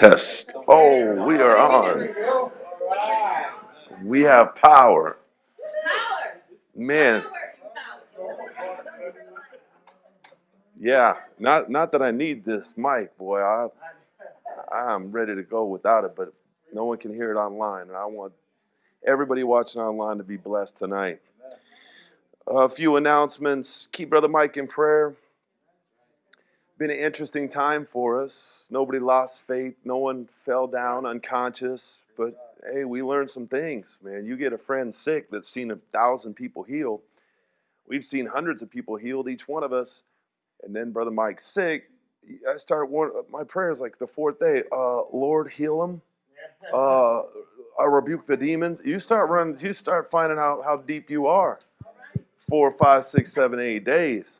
Test. Oh, we are on. We have power. Man. Yeah, not not that I need this mic, boy. I I'm ready to go without it, but no one can hear it online, and I want everybody watching online to be blessed tonight. A few announcements. Keep Brother Mike in prayer. Been an interesting time for us. Nobody lost faith. No one fell down unconscious. But hey, we learned some things, man. You get a friend sick that's seen a thousand people healed. We've seen hundreds of people healed, each one of us. And then Brother Mike's sick. I start one. My prayers like the fourth day. Uh, Lord, heal him. Uh, I rebuke the demons. You start running. You start finding out how deep you are. Four, five, six, seven, eight days.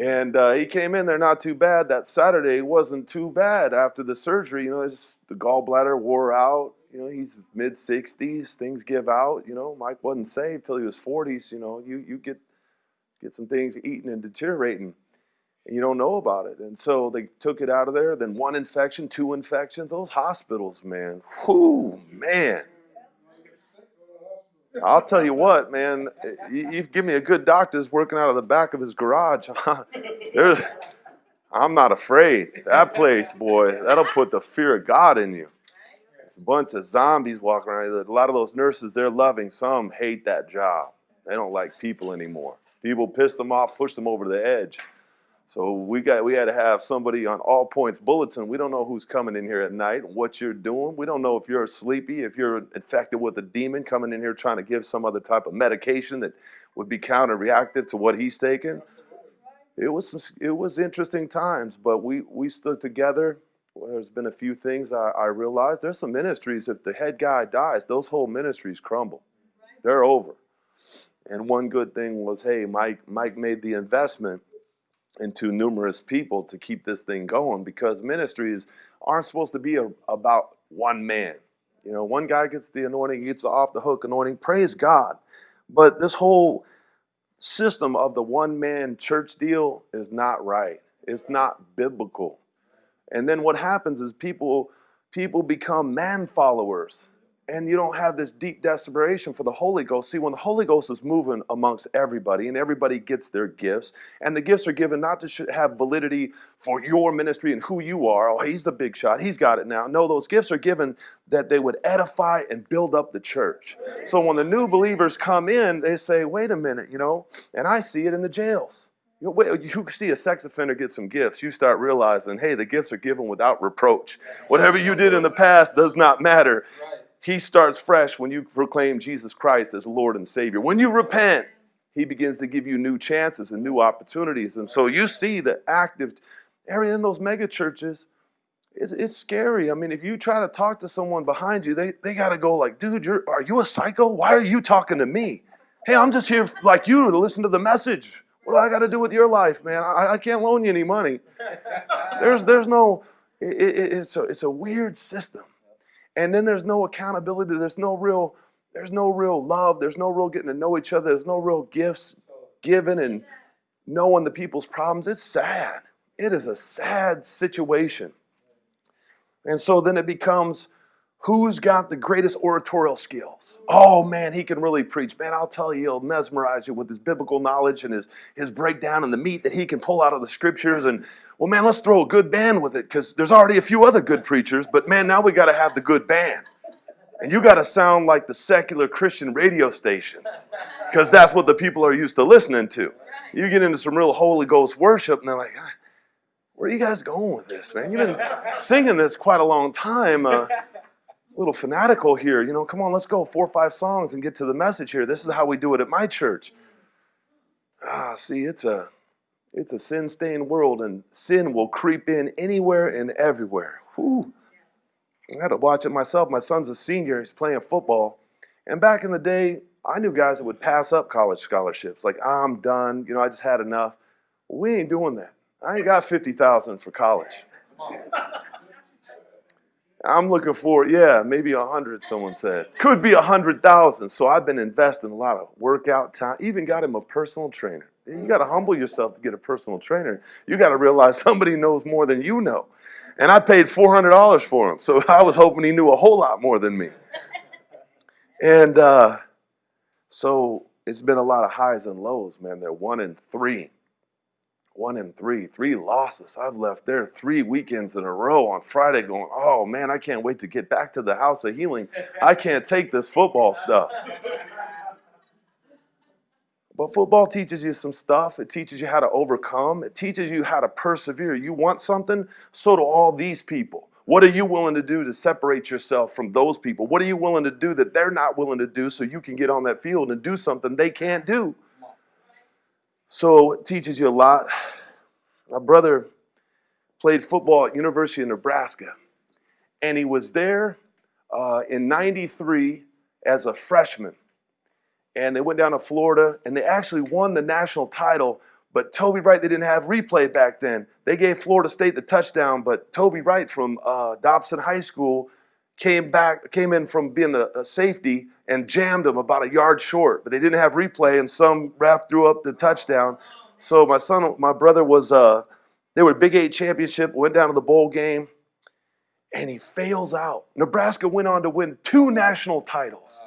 And uh, he came in there not too bad. That Saturday wasn't too bad after the surgery. You know, the gallbladder wore out. You know, he's mid 60s. Things give out. You know, Mike wasn't saved till he was 40s. You know, you you get get some things eating and deteriorating, and you don't know about it. And so they took it out of there. Then one infection, two infections. Those hospitals, man. Whoo, man. I'll tell you what, man. You, you give me a good doctor doctor's working out of the back of his garage. I'm not afraid. That place, boy, that'll put the fear of God in you. It's a bunch of zombies walking around. A lot of those nurses, they're loving. Some hate that job. They don't like people anymore. People piss them off, push them over the edge. So we got we had to have somebody on all points bulletin. We don't know who's coming in here at night, what you're doing. We don't know if you're sleepy, if you're infected with a demon coming in here trying to give some other type of medication that would be counter reactive to what he's taking. It was it was interesting times, but we we stood together. Well, there's been a few things I, I realized. There's some ministries. If the head guy dies, those whole ministries crumble. They're over. And one good thing was, hey, Mike Mike made the investment into numerous people to keep this thing going because ministries aren't supposed to be a, about one man. You know, one guy gets the anointing, he gets the off the hook anointing, praise God. But this whole system of the one man church deal is not right. It's not biblical. And then what happens is people people become man followers and you don't have this deep desperation for the Holy Ghost. See, when the Holy Ghost is moving amongst everybody and everybody gets their gifts, and the gifts are given not to have validity for your ministry and who you are. Oh, he's the big shot. He's got it now. No, those gifts are given that they would edify and build up the church. So when the new believers come in, they say, wait a minute, you know, and I see it in the jails. You, know, you see a sex offender get some gifts, you start realizing, hey, the gifts are given without reproach. Whatever you did in the past does not matter. He starts fresh when you proclaim Jesus Christ as Lord and Savior. When you repent, He begins to give you new chances and new opportunities. And so you see the active area in those mega churches. It's, it's scary. I mean, if you try to talk to someone behind you, they, they got to go like, dude, you're, are you a psycho? Why are you talking to me? Hey, I'm just here like you to listen to the message. What do I got to do with your life, man? I, I can't loan you any money. There's, there's no, it, it, it's, a, it's a weird system and then there's no accountability there's no real there's no real love there's no real getting to know each other there's no real gifts given and knowing the people's problems. It's sad. It is a sad situation. And so then it becomes who's got the greatest oratorial skills oh man he can really preach man i'll tell you he'll mesmerize you with his biblical knowledge and his, his breakdown and the meat that he can pull out of the scriptures and well, man, let's throw a good band with it because there's already a few other good preachers, but man, now we got to have the good band. And you got to sound like the secular Christian radio stations because that's what the people are used to listening to. You get into some real Holy Ghost worship, and they're like, where are you guys going with this, man? You've been singing this quite a long time. Uh, little fanatical here. You know, come on, let's go. Four or five songs and get to the message here. This is how we do it at my church. Ah, see, it's a it's a sin stained world, and sin will creep in anywhere and everywhere. Whew. I had to watch it myself. My son's a senior, he's playing football. And back in the day, I knew guys that would pass up college scholarships. Like, I'm done, you know, I just had enough. we ain't doing that. I ain't got 50,000 for college. I'm looking for, yeah, maybe a hundred, someone said. Could be a hundred thousand. So I've been investing a lot of workout time, even got him a personal trainer. You got to humble yourself to get a personal trainer. You got to realize somebody knows more than you know. And I paid $400 for him. So I was hoping he knew a whole lot more than me. And uh, so it's been a lot of highs and lows, man. They're one and three. One and three. Three losses. I've left there three weekends in a row on Friday going, oh man, I can't wait to get back to the house of healing. I can't take this football stuff. But football teaches you some stuff. It teaches you how to overcome. It teaches you how to persevere. You want something, so do all these people. What are you willing to do to separate yourself from those people? What are you willing to do that they're not willing to do so you can get on that field and do something they can't do? So it teaches you a lot. My brother played football at University of Nebraska, and he was there uh, in 93 as a freshman and they went down to Florida and they actually won the national title. But Toby Wright, they didn't have replay back then. They gave Florida State the touchdown, but Toby Wright from uh, Dobson High School came back, came in from being the safety and jammed him about a yard short. But they didn't have replay, and some ref threw up the touchdown. So my son, my brother was, uh, they were Big Eight championship, went down to the bowl game, and he fails out. Nebraska went on to win two national titles.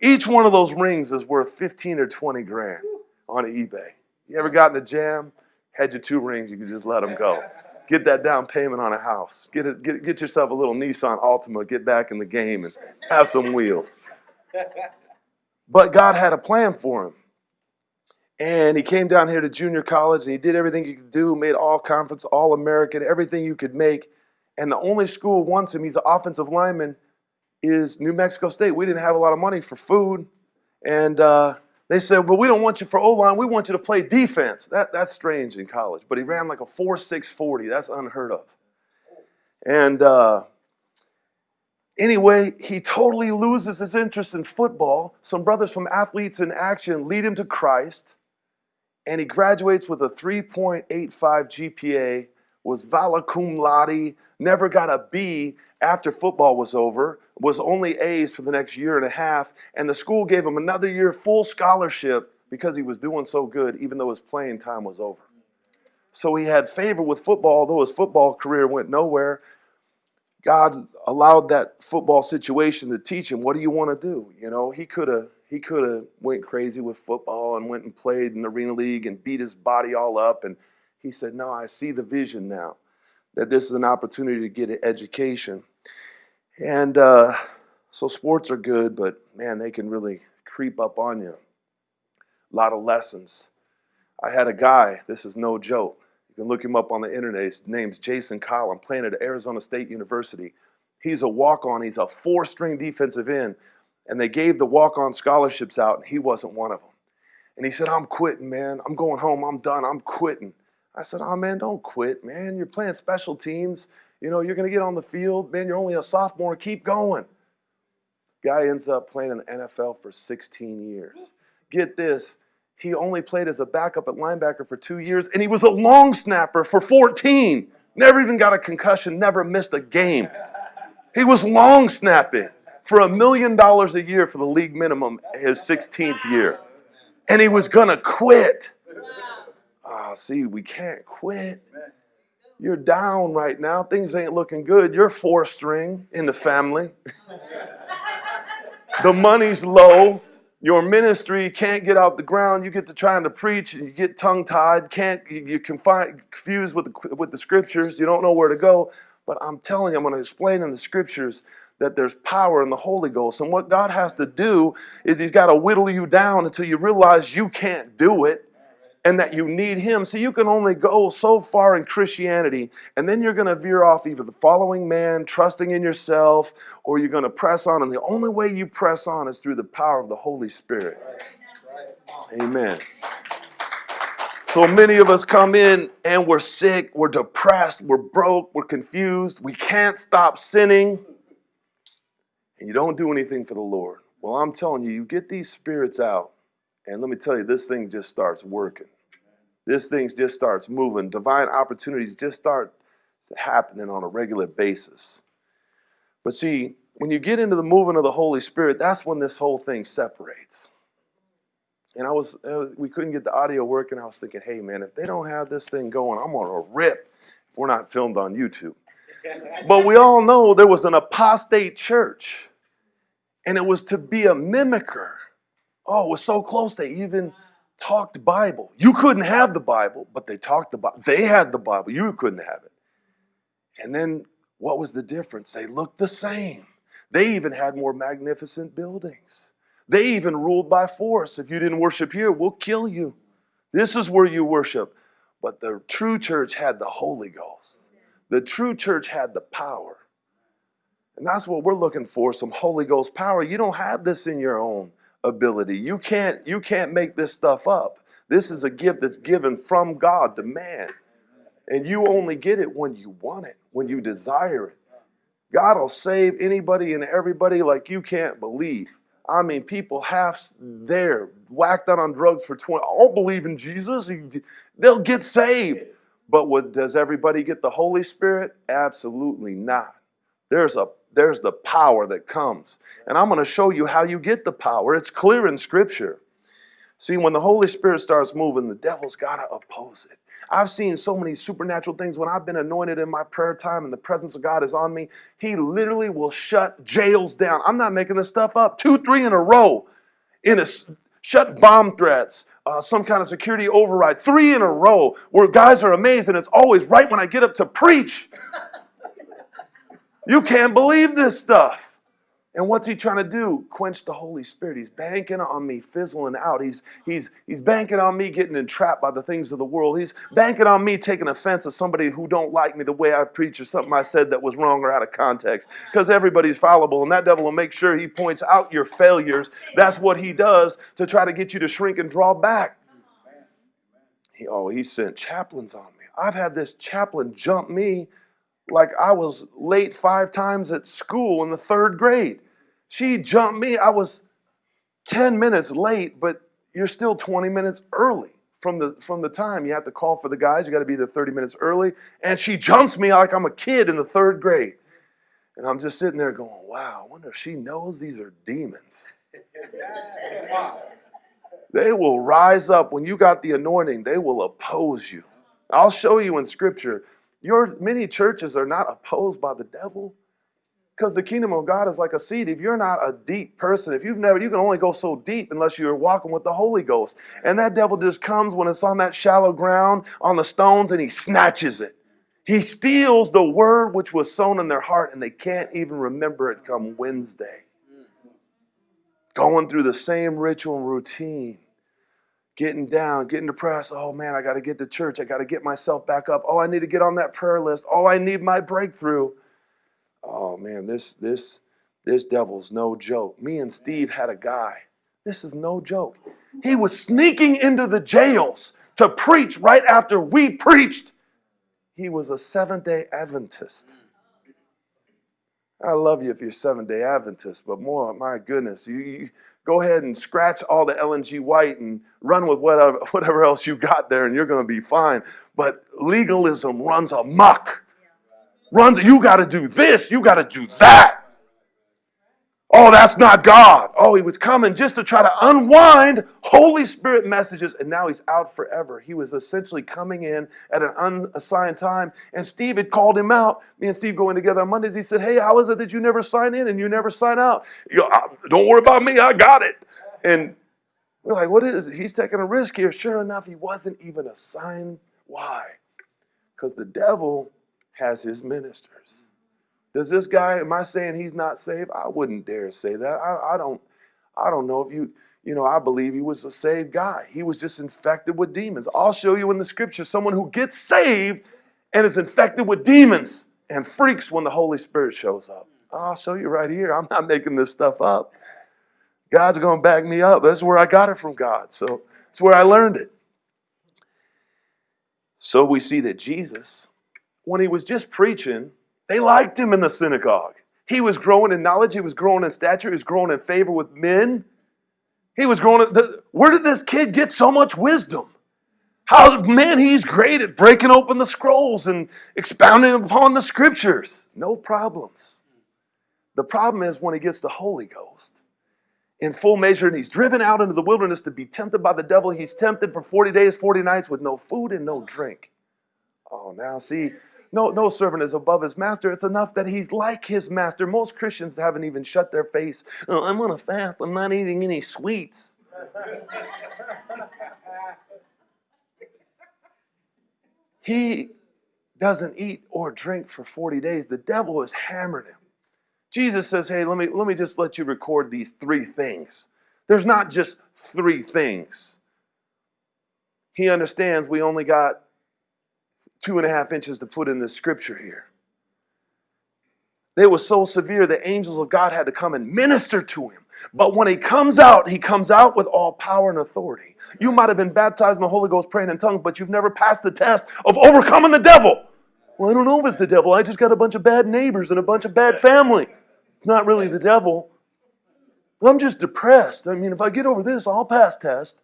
Each one of those rings is worth 15 or 20 grand on eBay. You ever gotten a jam? Had your two rings, you could just let them go. Get that down payment on a house. Get, get, get yourself a little Nissan Altima, get back in the game and have some wheels. But God had a plan for him. And he came down here to junior college and he did everything he could do, made all conference, all American, everything you could make. And the only school wants him, he's an offensive lineman is New Mexico State. We didn't have a lot of money for food, and uh, they said, "Well, we don't want you for O line. We want you to play defense." That that's strange in college, but he ran like a four six forty. That's unheard of. And uh, anyway, he totally loses his interest in football. Some brothers from Athletes in Action lead him to Christ, and he graduates with a 3.85 GPA. Was vala cum laude, never got a B after football was over was only A's for the next year and a half, and the school gave him another year full scholarship because he was doing so good, even though his playing time was over. So he had favor with football, though his football career went nowhere. God allowed that football situation to teach him what do you want to do. You know, he could have he could have went crazy with football and went and played in the arena league and beat his body all up. And he said, "No, I see the vision now that this is an opportunity to get an education." And uh, so sports are good, but man, they can really creep up on you. A lot of lessons. I had a guy, this is no joke. You can look him up on the internet. His name's Jason Collin, playing at Arizona State University. He's a walk on, he's a four string defensive end. And they gave the walk on scholarships out, and he wasn't one of them. And he said, I'm quitting, man. I'm going home. I'm done. I'm quitting. I said, Oh, man, don't quit, man. You're playing special teams. You know, you're going to get on the field. Man, you're only a sophomore. Keep going. Guy ends up playing in the NFL for 16 years. Get this. He only played as a backup at linebacker for two years, and he was a long snapper for 14. Never even got a concussion, never missed a game. He was long snapping for a million dollars a year for the league minimum his 16th year. And he was going to quit. See, we can't quit. You're down right now. Things ain't looking good. You're four string in the family. the money's low. Your ministry can't get out the ground. You get to trying to preach and you get tongue tied. Can't you, you confused with the, with the scriptures. You don't know where to go. But I'm telling you, I'm going to explain in the scriptures that there's power in the Holy Ghost. And what God has to do is He's got to whittle you down until you realize you can't do it and that you need Him. So you can only go so far in Christianity, and then you're going to veer off either the following man, trusting in yourself, or you're going to press on. And the only way you press on is through the power of the Holy Spirit. Amen. So many of us come in and we're sick, we're depressed, we're broke, we're confused, we can't stop sinning, and you don't do anything for the Lord. Well, I'm telling you, you get these spirits out, and let me tell you, this thing just starts working this thing just starts moving. Divine opportunities just start happening on a regular basis. But see, when you get into the movement of the Holy Spirit, that's when this whole thing separates. And I was, uh, we couldn't get the audio working. I was thinking, hey man, if they don't have this thing going, I'm gonna rip. We're not filmed on YouTube. But we all know there was an apostate church, and it was to be a mimicker. Oh, it was so close they even talked Bible. You couldn't have the Bible, but they talked the. They had the Bible. You couldn't have it. And then what was the difference? They looked the same. They even had more magnificent buildings. They even ruled by force. If you didn't worship here, we'll kill you. This is where you worship. But the true church had the Holy Ghost. The true church had the power. And that's what we're looking for, some Holy Ghost power. You don't have this in your own ability. You can't you can't make this stuff up. This is a gift that's given from God to man. And you only get it when you want it, when you desire it. God will save anybody and everybody like you can't believe. I mean, people half there, whacked out on drugs for 20. I'll believe in Jesus. They'll get saved. But what, does everybody get the Holy Spirit? Absolutely not. There's a there's the power that comes. And I'm going to show you how you get the power. It's clear in Scripture. See, when the Holy Spirit starts moving, the devil's got to oppose it. I've seen so many supernatural things when I've been anointed in my prayer time and the presence of God is on me. He literally will shut jails down. I'm not making this stuff up. Two, three in a row. In a shut bomb threats, uh, some kind of security override, three in a row, where guys are amazed, and it's always right when I get up to preach. You can't believe this stuff. And what's he trying to do? Quench the Holy Spirit. He's banking on me fizzling out. He's, he's, he's banking on me getting entrapped by the things of the world. He's banking on me taking offense of somebody who don't like me the way I preach or something I said that was wrong or out of context. Because everybody's fallible, and that devil will make sure he points out your failures. That's what he does to try to get you to shrink and draw back. He, oh, he sent chaplains on me. I've had this chaplain jump me like I was late five times at school in the third grade. She jumped me. I was 10 minutes late, but you're still 20 minutes early from the from the time you have to call for the guys. You got to be there 30 minutes early. And she jumps me like I'm a kid in the third grade. And I'm just sitting there going, wow, I wonder if she knows these are demons. they will rise up when you got the anointing, they will oppose you. I'll show you in scripture. Your many churches are not opposed by the devil. Because the kingdom of God is like a seed. If you're not a deep person, if you've never, you can only go so deep unless you're walking with the Holy Ghost. And that devil just comes when it's on that shallow ground, on the stones, and he snatches it. He steals the word which was sown in their heart, and they can't even remember it come Wednesday. Going through the same ritual and routine getting down, getting depressed. Oh man, I got to get to church. I got to get myself back up. Oh, I need to get on that prayer list. Oh, I need my breakthrough. Oh man, this this this devil's no joke. Me and Steve had a guy. This is no joke. He was sneaking into the jails to preach right after we preached. He was a Seventh day Adventist. I love you if you're Seventh day Adventist, but more, my goodness, you, you go ahead and scratch all the Ellen G. White and run with whatever, whatever else you got there, and you're going to be fine. But legalism runs amok runs, you got to do this, you got to do that. Oh, that's not God. Oh, he was coming just to try to unwind Holy Spirit messages, and now he's out forever. He was essentially coming in at an unassigned time, and Steve had called him out. Me and Steve going together on Mondays. He said, Hey, how is it that you never sign in and you never sign out? You know, Don't worry about me, I got it. And we're like, What is it? He's taking a risk here. Sure enough, he wasn't even assigned. Why? Because the devil has his ministers. Does this guy, am I saying he's not saved? I wouldn't dare say that. I, I don't I don't know if you, you know, I believe he was a saved guy. He was just infected with demons. I'll show you in the scripture someone who gets saved and is infected with demons and freaks when the Holy Spirit shows up. I'll show you right here. I'm not making this stuff up. God's going to back me up. That's where I got it from God. So it's where I learned it. So we see that Jesus when he was just preaching, they liked him in the synagogue. He was growing in knowledge, he was growing in stature, he was growing in favor with men. He was growing. The, where did this kid get so much wisdom? How, man, he's great at breaking open the scrolls and expounding upon the scriptures. No problems. The problem is when he gets the Holy Ghost in full measure and he's driven out into the wilderness to be tempted by the devil. He's tempted for 40 days, 40 nights with no food and no drink. Oh, now see, no, no servant is above his master. It's enough that he's like his master. Most Christians haven't even shut their face. Oh, I'm going to fast. I'm not eating any sweets. he doesn't eat or drink for 40 days. The devil is hammering him. Jesus says, Hey, let me, let me just let you record these three things. There's not just three things. He understands we only got two and a half inches to put in the scripture here. They was so severe the angels of God had to come and minister to him. But when he comes out, he comes out with all power and authority. You might have been baptized in the Holy Ghost praying in tongues, but you've never passed the test of overcoming the devil. Well, I don't know if it's the devil. I just got a bunch of bad neighbors and a bunch of bad family. It's not really the devil. I'm just depressed. I mean, if I get over this, I'll pass test.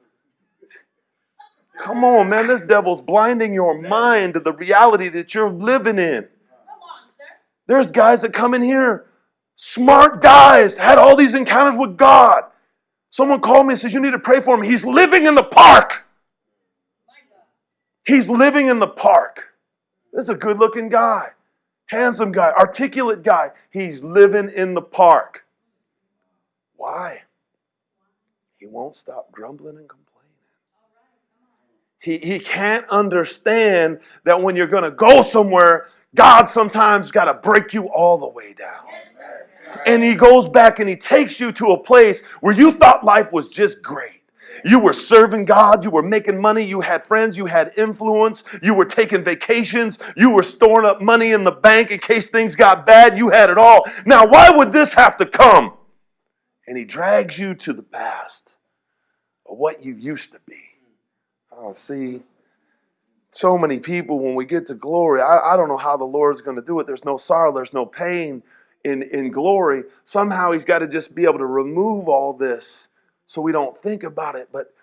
Come on, man. This devil's blinding your mind to the reality that you're living in. There's guys that come in here, smart guys, had all these encounters with God. Someone called me and says, You need to pray for him. He's living in the park. He's living in the park. This is a good looking guy, handsome guy, articulate guy. He's living in the park. Why? He won't stop grumbling and complaining. He, he can't understand that when you're going to go somewhere, God sometimes got to break you all the way down. And he goes back and he takes you to a place where you thought life was just great. You were serving God, you were making money, you had friends, you had influence, you were taking vacations, you were storing up money in the bank in case things got bad, you had it all. Now, why would this have to come? And he drags you to the past of what you used to be. Oh, see, so many people, when we get to glory, I, I don't know how the Lord's going to do it. There's no sorrow, there's no pain in, in glory. Somehow He's got to just be able to remove all this so we don't think about it. But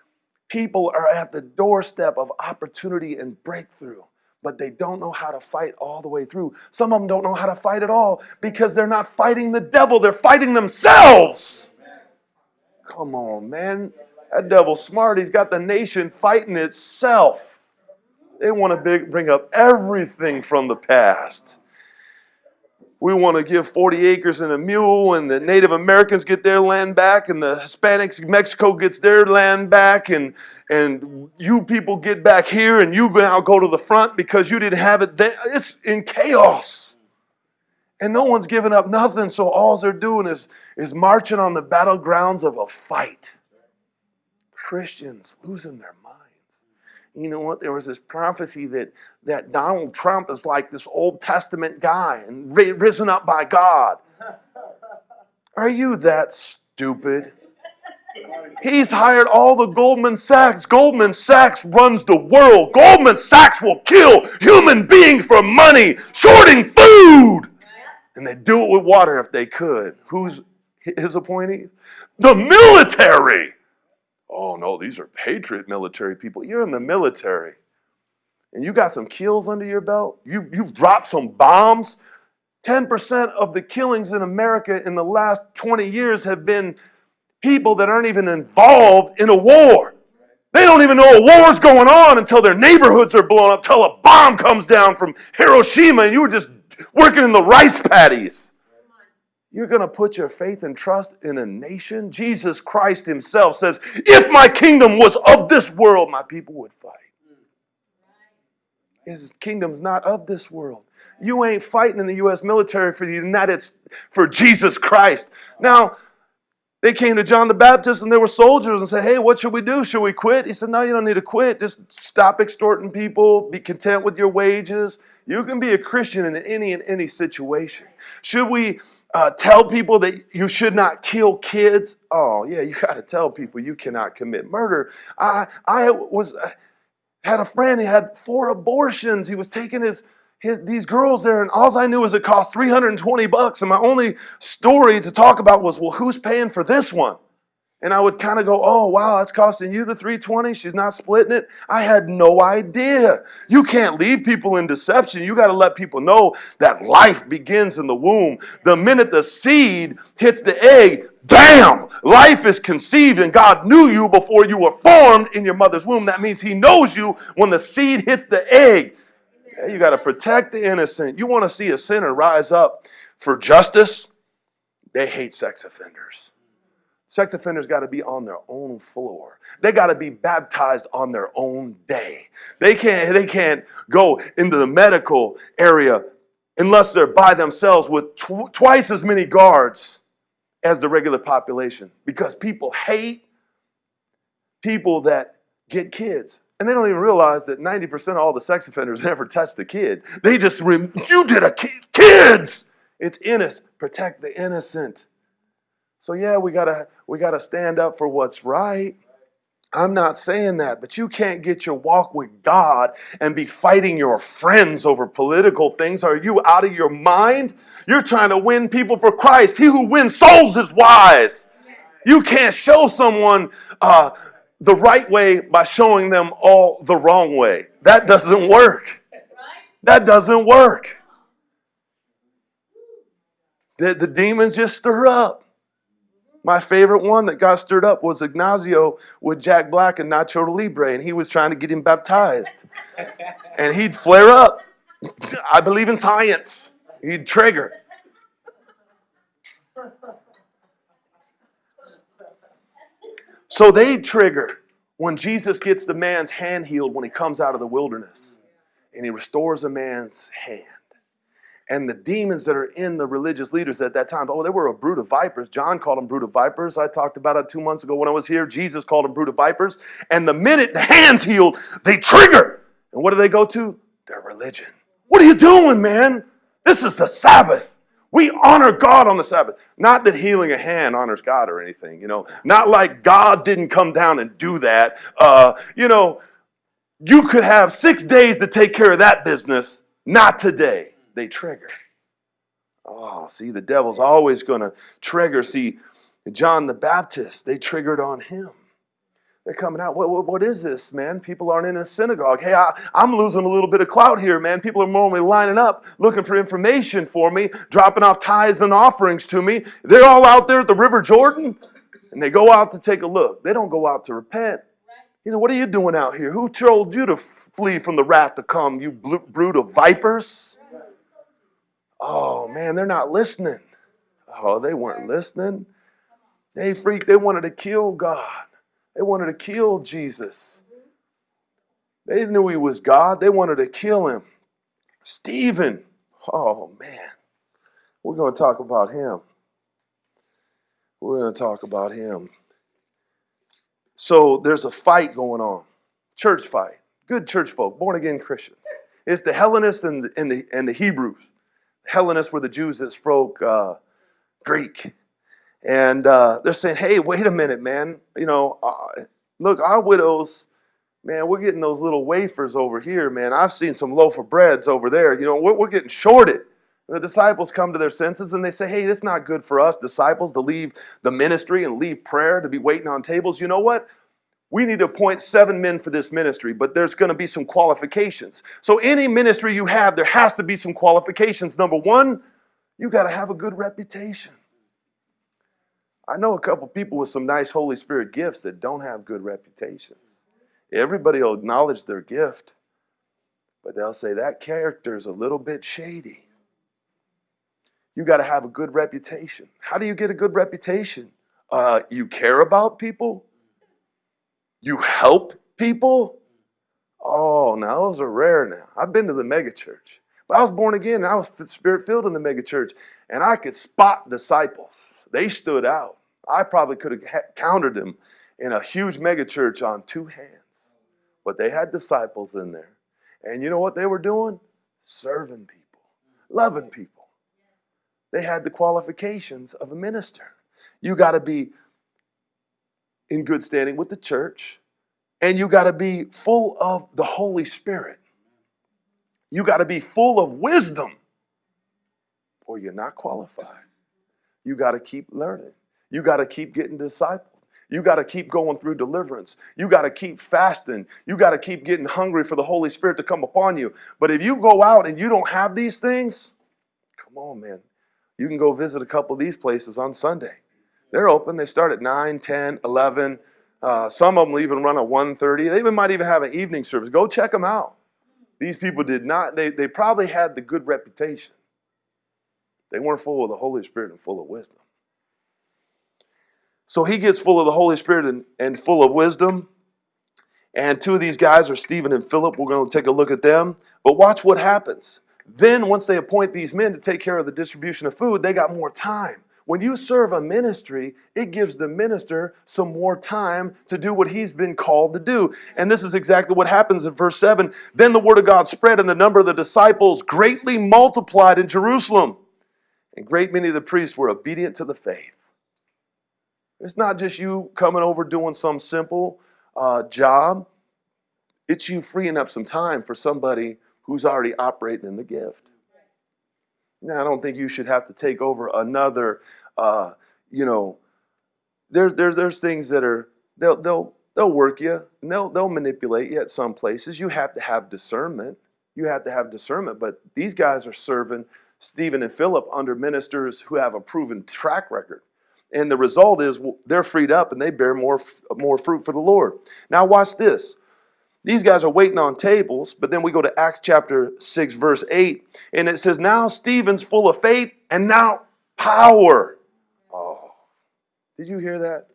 people are at the doorstep of opportunity and breakthrough, but they don't know how to fight all the way through. Some of them don't know how to fight at all because they're not fighting the devil, they're fighting themselves. Come on, man. That devil's smart. He's got the nation fighting itself. They want to bring up everything from the past. We want to give 40 acres and a mule, and the Native Americans get their land back, and the Hispanics, Mexico gets their land back, and, and you people get back here, and you now go to the front because you didn't have it then. It's in chaos. And no one's giving up nothing, so all they're doing is, is marching on the battlegrounds of a fight. Christians losing their minds. You know what? There was this prophecy that, that Donald Trump is like this Old Testament guy and risen up by God. Are you that stupid? He's hired all the Goldman Sachs. Goldman Sachs runs the world. Goldman Sachs will kill human beings for money, shorting food. And they do it with water if they could. Who's his appointee? The military. Oh no, these are patriot military people. You're in the military. And you got some kills under your belt. You, you've dropped some bombs. 10% of the killings in America in the last 20 years have been people that aren't even involved in a war. They don't even know a war's going on until their neighborhoods are blown up, until a bomb comes down from Hiroshima and you were just working in the rice paddies. You're going to put your faith and trust in a nation? Jesus Christ Himself says, If my kingdom was of this world, my people would fight. His kingdom's not of this world. You ain't fighting in the U.S. military for the United States for Jesus Christ. Now, they came to John the Baptist and there were soldiers and said, Hey, what should we do? Should we quit? He said, No, you don't need to quit. Just stop extorting people. Be content with your wages. You can be a Christian in any and any situation. Should we uh, tell people that you should not kill kids. Oh, yeah, you got to tell people you cannot commit murder. I, I was uh, had a friend. He had four abortions. He was taking his, his these girls there, and all I knew was it cost 320 bucks. And my only story to talk about was, well, who's paying for this one? And I would kind of go, "Oh, wow, that's costing you the 320. She's not splitting it." I had no idea. You can't leave people in deception. You got to let people know that life begins in the womb. The minute the seed hits the egg, bam, life is conceived and God knew you before you were formed in your mother's womb. That means he knows you when the seed hits the egg. You got to protect the innocent. You want to see a sinner rise up for justice? They hate sex offenders. Sex offenders got to be on their own floor. They got to be baptized on their own day. They can't, they can't go into the medical area unless they're by themselves with tw- twice as many guards as the regular population because people hate people that get kids. And they don't even realize that 90% of all the sex offenders never touch the kid. They just, you did a kid, kids! It's innocent. Protect the innocent. So yeah, we gotta we gotta stand up for what's right. I'm not saying that, but you can't get your walk with God and be fighting your friends over political things. Are you out of your mind? You're trying to win people for Christ. He who wins souls is wise. You can't show someone uh, the right way by showing them all the wrong way. That doesn't work. That doesn't work. The, the demons just stir up. My favorite one that got stirred up was Ignacio with Jack Black and Nacho Libre, and he was trying to get him baptized. And he'd flare up. I believe in science. He'd trigger. So they trigger when Jesus gets the man's hand healed when he comes out of the wilderness and he restores a man's hand. And the demons that are in the religious leaders at that time, oh, they were a brood of vipers. John called them brood of vipers. I talked about it two months ago when I was here. Jesus called them brood of vipers. And the minute the hand's healed, they trigger. And what do they go to? Their religion. What are you doing, man? This is the Sabbath. We honor God on the Sabbath. Not that healing a hand honors God or anything, you know. Not like God didn't come down and do that. Uh, you know, you could have six days to take care of that business. Not today. They trigger. Oh, see, the devil's always going to trigger. See, John the Baptist, they triggered on him. They're coming out. What, what, what is this, man? People aren't in a synagogue. Hey, I, I'm losing a little bit of clout here, man. People are normally lining up looking for information for me, dropping off tithes and offerings to me. They're all out there at the River Jordan, and they go out to take a look. They don't go out to repent. He said, What are you doing out here? Who told you to flee from the wrath to come, you brood of vipers? Oh, man, they're not listening. Oh, they weren't listening. They freaked. They wanted to kill God. They wanted to kill Jesus. They knew he was God. They wanted to kill him. Stephen. Oh, man. We're going to talk about him. We're going to talk about him. So there's a fight going on. Church fight. Good church folk, born again Christians. It's the Hellenists and the, and the, and the Hebrews. Hellenists were the Jews that spoke uh, Greek. And uh, they're saying, hey, wait a minute, man. You know, uh, look, our widows, man, we're getting those little wafers over here, man. I've seen some loaf of breads over there. You know, we're, we're getting shorted. The disciples come to their senses and they say, hey, it's not good for us, disciples, to leave the ministry and leave prayer, to be waiting on tables. You know what? We need to appoint seven men for this ministry, but there's going to be some qualifications. So, any ministry you have, there has to be some qualifications. Number one, you got to have a good reputation. I know a couple people with some nice Holy Spirit gifts that don't have good reputations. Everybody will acknowledge their gift, but they'll say that character is a little bit shady. You got to have a good reputation. How do you get a good reputation? Uh, you care about people. You help people. Oh, now those are rare. Now I've been to the megachurch, but I was born again. And I was spirit filled in the megachurch, and I could spot disciples. They stood out. I probably could have counted them in a huge megachurch on two hands, but they had disciples in there, and you know what they were doing? Serving people, loving people. They had the qualifications of a minister. You got to be in good standing with the church, and you got to be full of the Holy Spirit. You got to be full of wisdom, or you're not qualified. You got to keep learning. You got to keep getting discipled. You got to keep going through deliverance. You got to keep fasting. You got to keep getting hungry for the Holy Spirit to come upon you. But if you go out and you don't have these things, come on, man. You can go visit a couple of these places on Sunday. They're open. They start at 9, 10, 11. Uh, some of them even run at 1.30. They even might even have an evening service. Go check them out. These people did not, they, they probably had the good reputation. They weren't full of the Holy Spirit and full of wisdom. So he gets full of the Holy Spirit and, and full of wisdom. And two of these guys are Stephen and Philip. We're going to take a look at them. But watch what happens. Then, once they appoint these men to take care of the distribution of food, they got more time. When you serve a ministry, it gives the minister some more time to do what he's been called to do. And this is exactly what happens in verse 7. Then the word of God spread, and the number of the disciples greatly multiplied in Jerusalem. And great many of the priests were obedient to the faith. It's not just you coming over doing some simple uh, job, it's you freeing up some time for somebody who's already operating in the gift. I don't think you should have to take over another, uh, you know, there, there, there's things that are, they'll, they'll, they'll work you and they'll, they'll manipulate you at some places. You have to have discernment. You have to have discernment. But these guys are serving Stephen and Philip under ministers who have a proven track record. And the result is they're freed up and they bear more, more fruit for the Lord. Now, watch this. These guys are waiting on tables, but then we go to Acts chapter 6, verse 8, and it says, Now Stephen's full of faith and now power. Oh, did you hear that?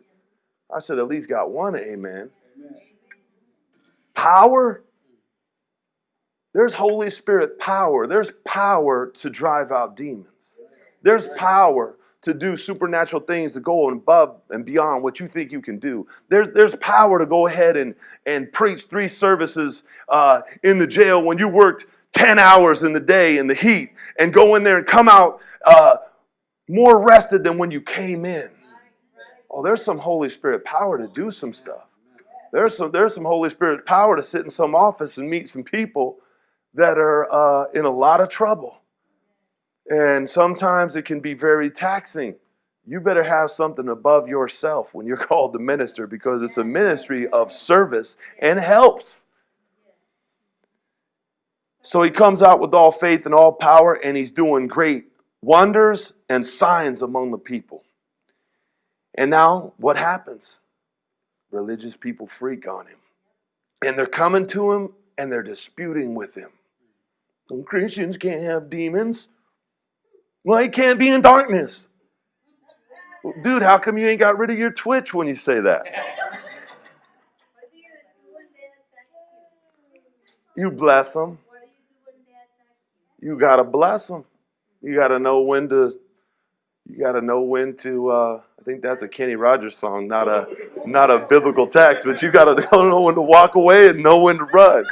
I said, at least got one amen. Power? There's Holy Spirit power. There's power to drive out demons. There's power to do supernatural things to go above and beyond what you think you can do. There's, there's power to go ahead and, and preach three services uh, in the jail when you worked 10 hours in the day in the heat and go in there and come out uh, more rested than when you came in. Oh, there's some Holy Spirit power to do some stuff. There's some, there's some Holy Spirit power to sit in some office and meet some people that are uh, in a lot of trouble. And sometimes it can be very taxing. You better have something above yourself when you're called to minister because it's a ministry of service and helps. So he comes out with all faith and all power, and he's doing great wonders and signs among the people. And now, what happens? Religious people freak on him. And they're coming to him and they're disputing with him. Some Christians can't have demons. Well, he can't be in darkness. Dude, how come you ain't got rid of your twitch when you say that? You bless them. You got to bless them. You got to know when to. You got to know when to. Uh, I think that's a Kenny Rogers song, not a not a biblical text, but you got to know when to walk away and know when to run.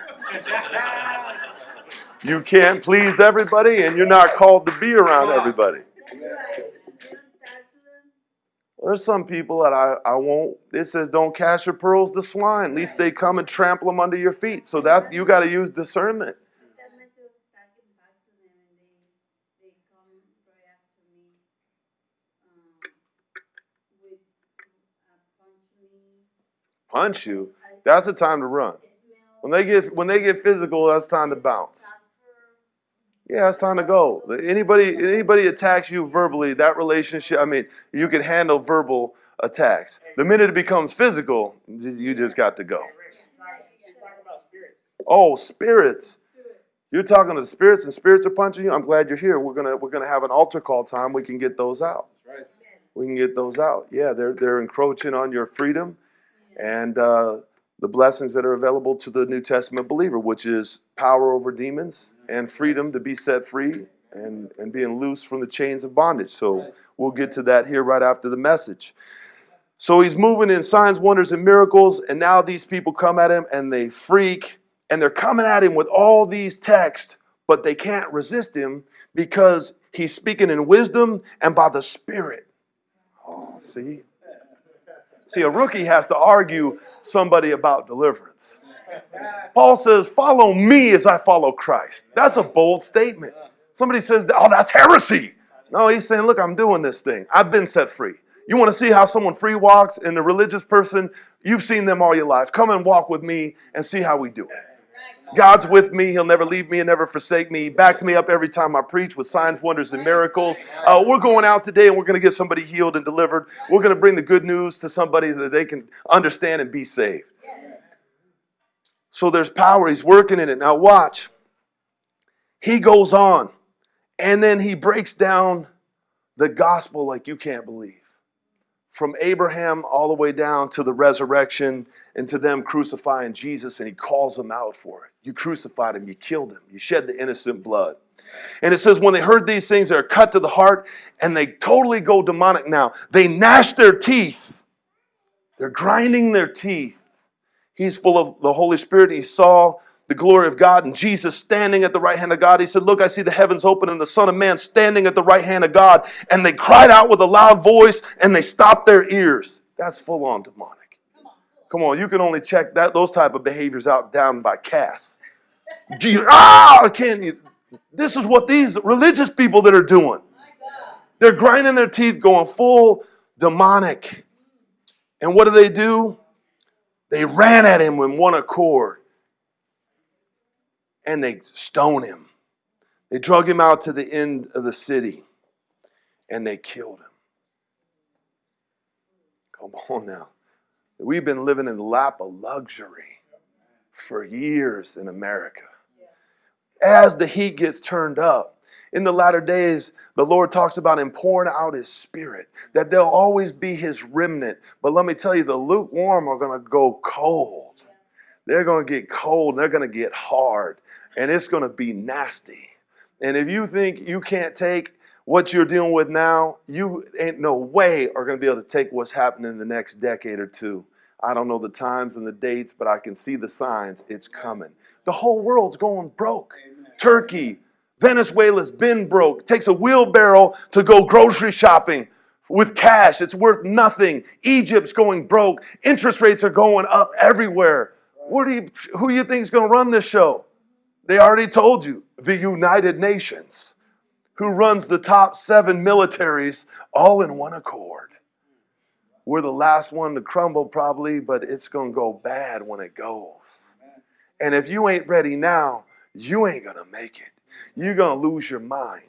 You can't please everybody, and you're not called to be around everybody. There's some people that I, I won't. It says, "Don't cast your pearls to swine, lest they come and trample them under your feet." So that you got to use discernment. Punch you. That's the time to run. When they get when they get physical, that's time to bounce. Yeah, it's time to go. Anybody anybody attacks you verbally, that relationship, I mean, you can handle verbal attacks. The minute it becomes physical, you just got to go. Oh, spirits. You're talking to the spirits and spirits are punching you. I'm glad you're here. We're gonna we're gonna have an altar call time. We can get those out. We can get those out. Yeah, they're they're encroaching on your freedom, and uh, the blessings that are available to the New Testament believer, which is power over demons and freedom to be set free and, and being loose from the chains of bondage. So we'll get to that here right after the message. So he's moving in signs, wonders, and miracles, and now these people come at him and they freak, and they're coming at him with all these texts, but they can't resist him because he's speaking in wisdom and by the Spirit. Oh, see? See, a rookie has to argue somebody about deliverance. Paul says, Follow me as I follow Christ. That's a bold statement. Somebody says, Oh, that's heresy. No, he's saying, Look, I'm doing this thing. I've been set free. You want to see how someone free walks and a religious person, you've seen them all your life. Come and walk with me and see how we do it. God's with me. He'll never leave me and never forsake me. He backs me up every time I preach with signs, wonders, and miracles. Uh, we're going out today and we're going to get somebody healed and delivered. We're going to bring the good news to somebody that they can understand and be saved. So there's power. He's working in it. Now, watch. he goes on and then he breaks down the gospel like you can't believe. From Abraham all the way down to the resurrection and to them crucifying Jesus, and he calls them out for it. You crucified him, you killed him, you shed the innocent blood. And it says, when they heard these things, they're cut to the heart and they totally go demonic now. They gnash their teeth, they're grinding their teeth. He's full of the Holy Spirit. He saw the glory of God and Jesus standing at the right hand of God. He said, Look, I see the heavens open and the Son of Man standing at the right hand of God. And they cried out with a loud voice and they stopped their ears. That's full on demonic. Come on, you can only check that those type of behaviors out down by Cass. ah, can't. This is what these religious people that are doing. They're grinding their teeth, going full demonic. And what do they do? They ran at him in one accord and they stone him. They drug him out to the end of the city and they killed him. Come on now. We've been living in the lap of luxury for years in America. As the heat gets turned up, in the latter days, the Lord talks about him pouring out his spirit, that there'll always be his remnant. But let me tell you, the lukewarm are going to go cold. They're going to get cold, they're going to get hard and it's going to be nasty. And if you think you can't take what you're dealing with now, you ain't no way are going to be able to take what's happening in the next decade or two. I don't know the times and the dates, but I can see the signs. It's coming. The whole world's going broke. Turkey, Venezuela's been broke. takes a wheelbarrow to go grocery shopping with cash. It's worth nothing. Egypt's going broke. Interest rates are going up everywhere. What do you, who do you think is going to run this show? They already told you the United Nations, who runs the top seven militaries all in one accord. We're the last one to crumble, probably, but it's going to go bad when it goes. And if you ain't ready now, you ain't going to make it. You're going to lose your mind.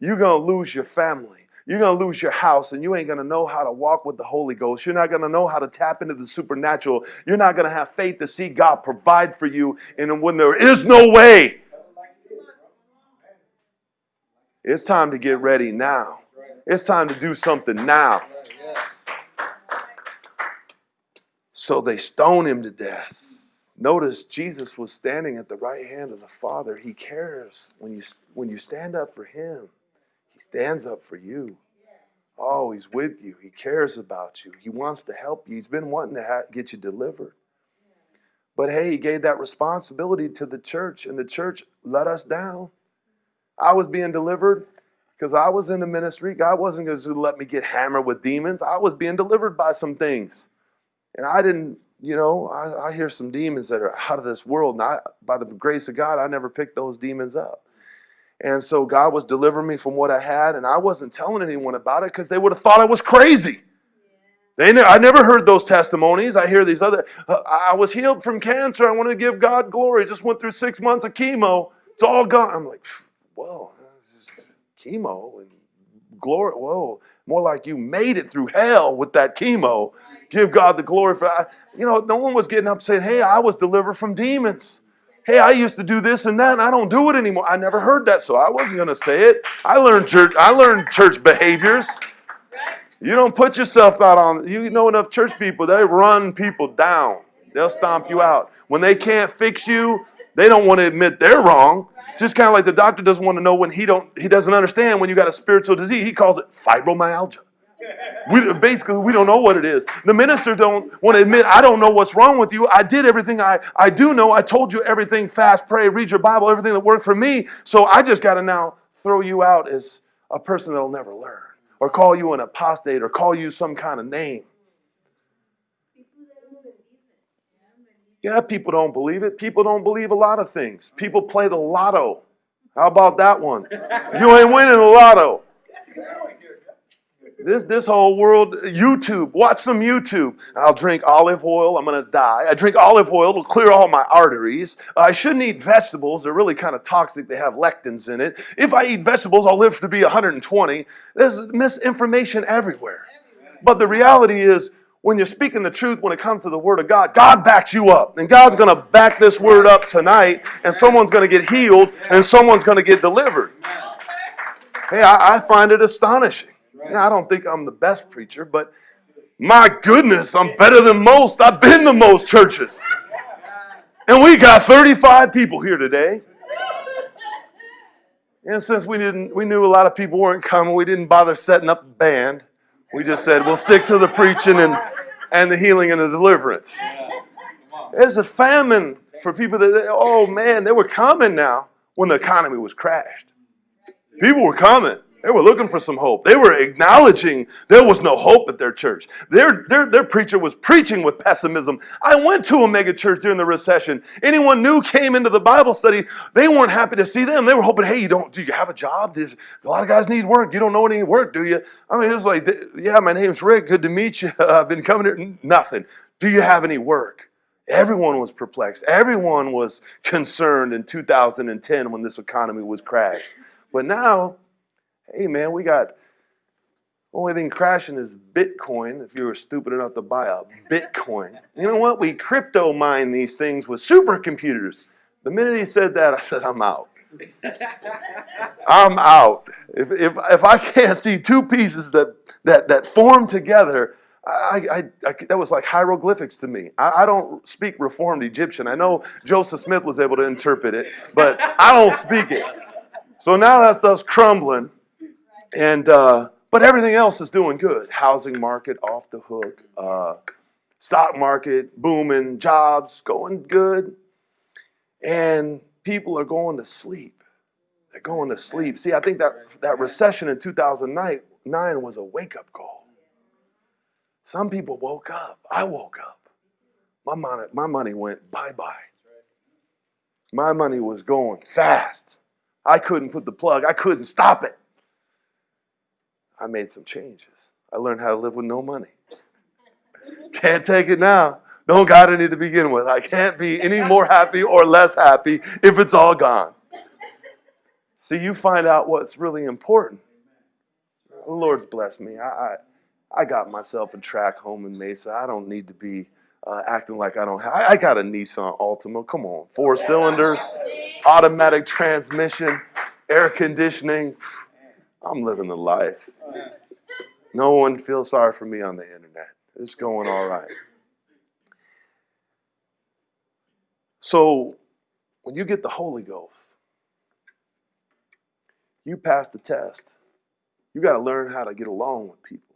You're going to lose your family. You're going to lose your house and you ain't going to know how to walk with the Holy Ghost. You're not going to know how to tap into the supernatural. You're not going to have faith to see God provide for you and when there is no way. It's time to get ready now. It's time to do something now. So they stone him to death. Notice Jesus was standing at the right hand of the Father. He cares when you, when you stand up for him. He stands up for you. Oh, he's with you. He cares about you. He wants to help you. He's been wanting to ha- get you delivered. But hey, he gave that responsibility to the church, and the church let us down. I was being delivered because I was in the ministry. God wasn't going to let me get hammered with demons. I was being delivered by some things. And I didn't, you know, I, I hear some demons that are out of this world. I, by the grace of God, I never picked those demons up. And so God was delivering me from what I had, and I wasn't telling anyone about it because they would have thought I was crazy. They ne- I never heard those testimonies. I hear these other. Uh, I was healed from cancer. I want to give God glory. Just went through six months of chemo. It's all gone. I'm like, whoa, chemo and glory. Whoa, more like you made it through hell with that chemo. Give God the glory for that. You know, no one was getting up saying, "Hey, I was delivered from demons." Hey, I used to do this and that, and I don't do it anymore. I never heard that, so I wasn't going to say it. I learned church. I learned church behaviors. You don't put yourself out on. You know enough church people. They run people down. They'll stomp you out when they can't fix you. They don't want to admit they're wrong. Just kind of like the doctor doesn't want to know when he don't. He doesn't understand when you got a spiritual disease. He calls it fibromyalgia. We, basically, we don't know what it is. The minister don't want to admit, I don't know what's wrong with you. I did everything I, I do know. I told you everything fast, pray, read your Bible, everything that worked for me. So I just got to now throw you out as a person that'll never learn or call you an apostate or call you some kind of name. Yeah, people don't believe it. People don't believe a lot of things. People play the lotto. How about that one? You ain't winning the lotto. This, this whole world, YouTube, watch some YouTube. I'll drink olive oil, I'm to die. I drink olive oil, it'll clear all my arteries. I shouldn't eat vegetables, they're really kind of toxic, they have lectins in it. If I eat vegetables, I'll live to be 120. There's misinformation everywhere. But the reality is, when you're speaking the truth when it comes to the Word of God, God backs you up. And God's going to back this Word up tonight, and someone's going to get healed, and someone's going to get delivered. Hey, I, I find it astonishing. I don't think I'm the best preacher, but my goodness, I'm better than most. I've been to most churches. And we got 35 people here today. And since we didn't we knew a lot of people weren't coming, we didn't bother setting up a band. We just said we'll stick to the preaching and, and the healing and the deliverance. There's a famine for people that oh man, they were coming now when the economy was crashed. People were coming. They were looking for some hope. They were acknowledging there was no hope at their church. Their, their, their preacher was preaching with pessimism. I went to a mega church during the recession. Anyone new came into the Bible study, they weren't happy to see them. They were hoping, hey, you don't do you have a job? Does, a lot of guys need work. You don't know any work, do you? I mean, it was like, yeah, my name's Rick. Good to meet you. I've been coming here. Nothing. Do you have any work? Everyone was perplexed. Everyone was concerned in 2010 when this economy was crashed. But now, hey man, we got only thing crashing is Bitcoin. If you were stupid enough to buy a Bitcoin, you know what? We crypto mine these things with supercomputers. The minute he said that, I said, I'm out. I'm out. If, if, if I can't see two pieces that, that, that form together, I, I, I, that was like hieroglyphics to me. I, I, don't speak Reformed Egyptian. I know Joseph Smith was able to interpret it, but I don't speak it. So now that stuff's crumbling. And uh, but everything else is doing good. Housing market off the hook. Uh, stock market booming. Jobs going good. And people are going to sleep. They're going to sleep. See, I think that that recession in 2009 was a wake up call. Some people woke up. I woke up. My money, my money went bye bye. My money was going fast. I couldn't put the plug, I couldn't stop it. I made some changes. I learned how to live with no money. Can't take it now. Don't got any to begin with. I can't be any more happy or less happy if it's all gone. See, you find out what's really important. The Lord's blessed me. I, I, I got myself a track home in Mesa. I don't need to be uh, acting like I don't have. I, I got a Nissan Altima. Come on, four cylinders, automatic transmission, air conditioning. I'm living the life. No one feels sorry for me on the internet. It's going all right. So, when you get the Holy Ghost, you pass the test. You got to learn how to get along with people.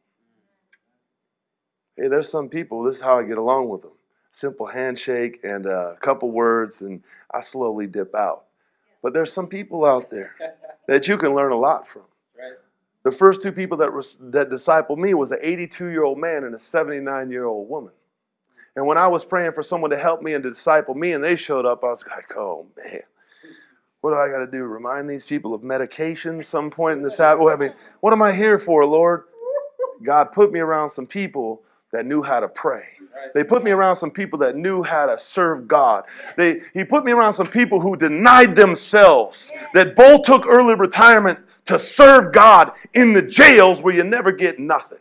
Hey, there's some people, this is how I get along with them. Simple handshake and a couple words, and I slowly dip out. But there's some people out there that you can learn a lot from. The first two people that, that discipled me was an 82 year old man and a 79 year old woman. And when I was praying for someone to help me and to disciple me, and they showed up, I was like, oh man, what do I got to do? Remind these people of medication some point in this habit? I mean, what am I here for, Lord? God put me around some people that knew how to pray. They put me around some people that knew how to serve God. They, he put me around some people who denied themselves, that both took early retirement to serve God in the jails where you never get nothing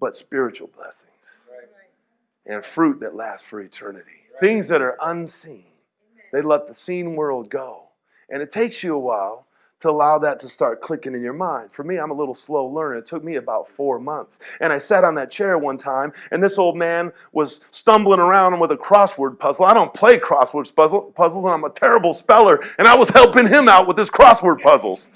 but spiritual blessings and fruit that lasts for eternity. Things that are unseen. They let the seen world go. And it takes you a while to allow that to start clicking in your mind. For me, I'm a little slow learner. It took me about four months. And I sat on that chair one time, and this old man was stumbling around with a crossword puzzle. I don't play crossword puzzle, puzzles, and I'm a terrible speller, and I was helping him out with his crossword puzzles.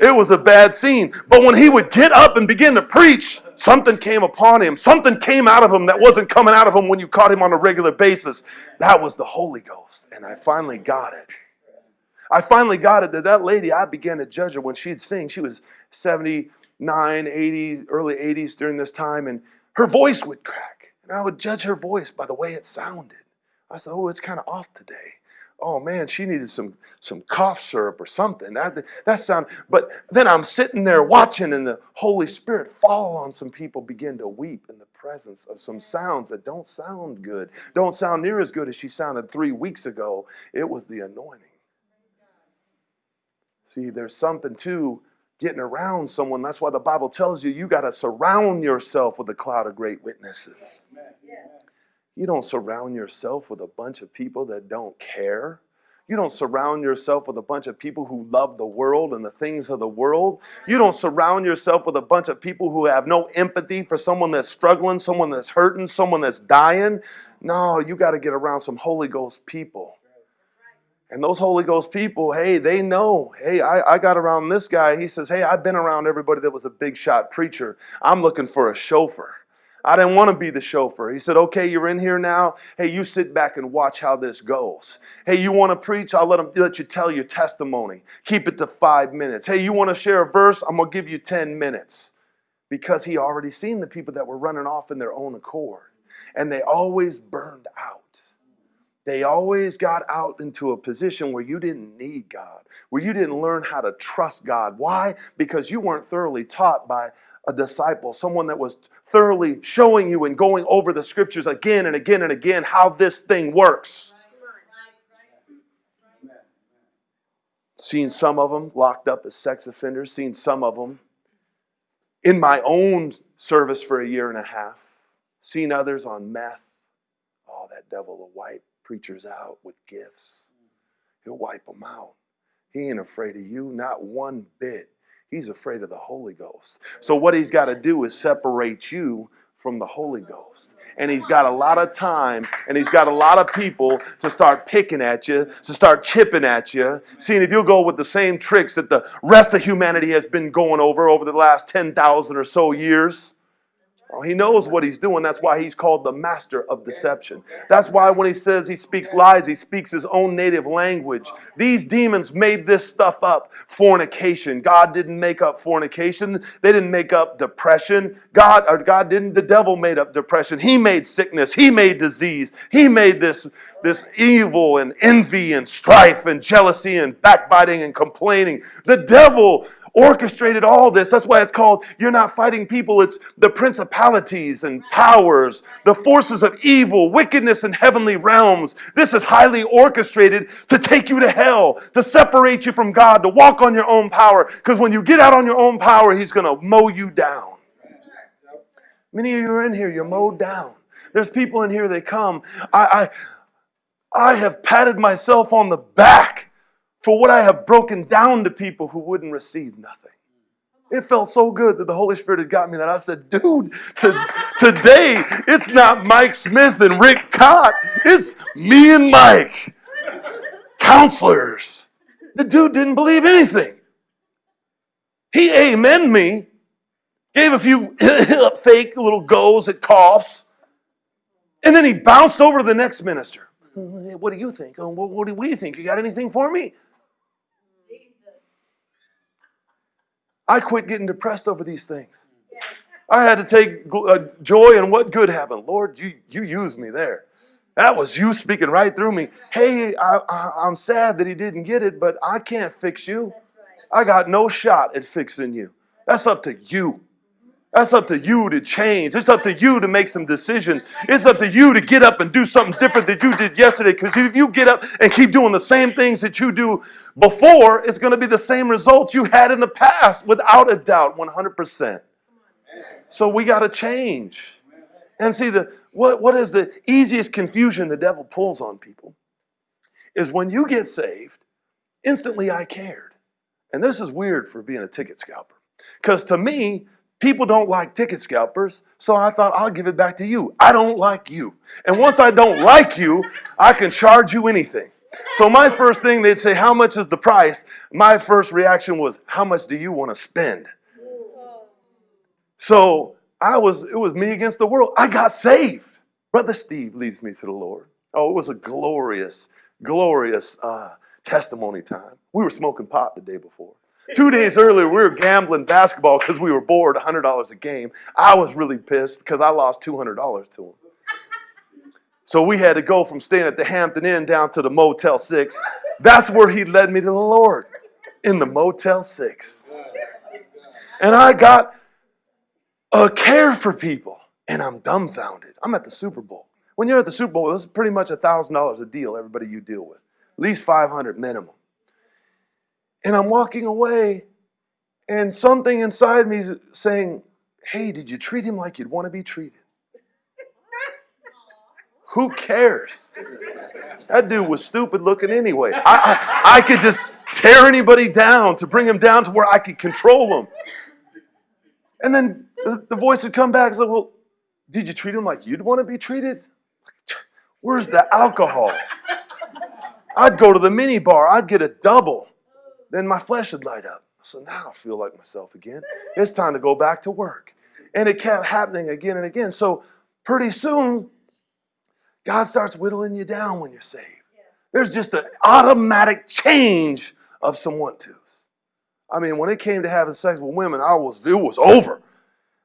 It was a bad scene. But when he would get up and begin to preach, something came upon him. Something came out of him that wasn't coming out of him when you caught him on a regular basis. That was the Holy Ghost. And I finally got it. I finally got it that that lady, I began to judge her when she'd sing. She was 79, 80, early 80s during this time, and her voice would crack. And I would judge her voice by the way it sounded. I said, Oh, it's kind of off today. Oh man, she needed some some cough syrup or something. That that sound. But then I'm sitting there watching, and the Holy Spirit fall on some people begin to weep in the presence of some sounds that don't sound good, don't sound near as good as she sounded three weeks ago. It was the anointing. See, there's something to getting around someone. That's why the Bible tells you you got to surround yourself with a cloud of great witnesses. You don't surround yourself with a bunch of people that don't care. You don't surround yourself with a bunch of people who love the world and the things of the world. You don't surround yourself with a bunch of people who have no empathy for someone that's struggling, someone that's hurting, someone that's dying. No, you got to get around some Holy Ghost people. And those Holy Ghost people, hey, they know. Hey, I, I got around this guy. He says, hey, I've been around everybody that was a big shot preacher. I'm looking for a chauffeur. I didn't want to be the chauffeur. He said, okay, you're in here now. Hey, you sit back and watch how this goes. Hey, you want to preach? I'll let, them, let you tell your testimony. Keep it to five minutes. Hey, you want to share a verse? I'm going to give you 10 minutes. Because he already seen the people that were running off in their own accord. And they always burned out. They always got out into a position where you didn't need God, where you didn't learn how to trust God. Why? Because you weren't thoroughly taught by a disciple, someone that was thoroughly showing you and going over the scriptures again and again and again how this thing works. Seen some of them locked up as sex offenders, seen some of them in my own service for a year and a half, seen others on meth. Oh, that devil will wipe preachers out with gifts. He'll wipe them out. He ain't afraid of you, not one bit. He's afraid of the Holy Ghost. So, what he's got to do is separate you from the Holy Ghost. And he's got a lot of time and he's got a lot of people to start picking at you, to start chipping at you. Seeing if you'll go with the same tricks that the rest of humanity has been going over over the last 10,000 or so years. Well, he knows what he's doing. That's why he's called the master of deception. That's why when he says he speaks lies, he speaks his own native language. These demons made this stuff up. Fornication. God didn't make up fornication. They didn't make up depression. God or God didn't. The devil made up depression. He made sickness. He made disease. He made this this evil and envy and strife and jealousy and backbiting and complaining. The devil orchestrated all this. That's why it's called you're not fighting people, it's the principalities and powers, the forces of evil, wickedness in heavenly realms. This is highly orchestrated to take you to hell, to separate you from God, to walk on your own power. Because when you get out on your own power, He's going to mow you down. Many of you are in here, you're mowed down. There's people in here, they come. I, I, I have patted myself on the back for what I have broken down to people who wouldn't receive nothing. It felt so good that the Holy Spirit had got me that I said, dude, to, today it's not Mike Smith and Rick Cott. It's me and Mike. Counselors. The dude didn't believe anything. He amen me, gave a few fake little goes at coughs, and then he bounced over to the next minister. What do you think? Oh, what do you think? You got anything for me? I quit getting depressed over these things. I had to take uh, joy in what good happened. Lord, you, you used me there. That was you speaking right through me. Hey, I, I, am sad that he didn't get it, but I can't fix you. I got no shot at fixing you. That's up to you. That's up to you to change. It's up to you to make some decisions. It's up to you to get up and do something different that you did yesterday. Because if you get up and keep doing the same things that you do before, it's going to be the same results you had in the past, without a doubt, 100%. So we got to change. And see, the, what, what is the easiest confusion the devil pulls on people? Is when you get saved, instantly I cared. And this is weird for being a ticket scalper. Because to me, people don't like ticket scalpers, so I thought I'll give it back to you. I don't like you. And once I don't like you, I can charge you anything. So my first thing, they'd say, How much is the price? My first reaction was, How much do you want to spend? So I was, it was me against the world. I got saved. Brother Steve leads me to the Lord. Oh, it was a glorious, glorious uh, testimony time. We were smoking pot the day before. Two days earlier, we were gambling basketball because we were bored, $100 a game. I was really pissed because I lost $200 to him. So we had to go from staying at the Hampton Inn down to the Motel 6. That's where he led me to the Lord, in the Motel 6. And I got a care for people, and I'm dumbfounded. I'm at the Super Bowl. When you're at the Super Bowl, it's pretty much $1,000 a deal, everybody you deal with. At least 500 minimum. And I'm walking away, And something inside me is saying, hey, did you treat him like you'd want to be treated? Who cares? That dude was stupid looking anyway. I, I, I could just tear anybody down to bring him down to where I could control him. And then the, the voice would come back and say, Well, did you treat him like you'd want to be treated? Where's the alcohol? I'd go to the mini bar, I'd get a double. Then my flesh would light up. So now I feel like myself again. It's time to go back to work. And it kept happening again and again. So pretty soon, God starts whittling you down when you're saved. There's just an automatic change of some want tos. I mean, when it came to having sex with women, I was it was over.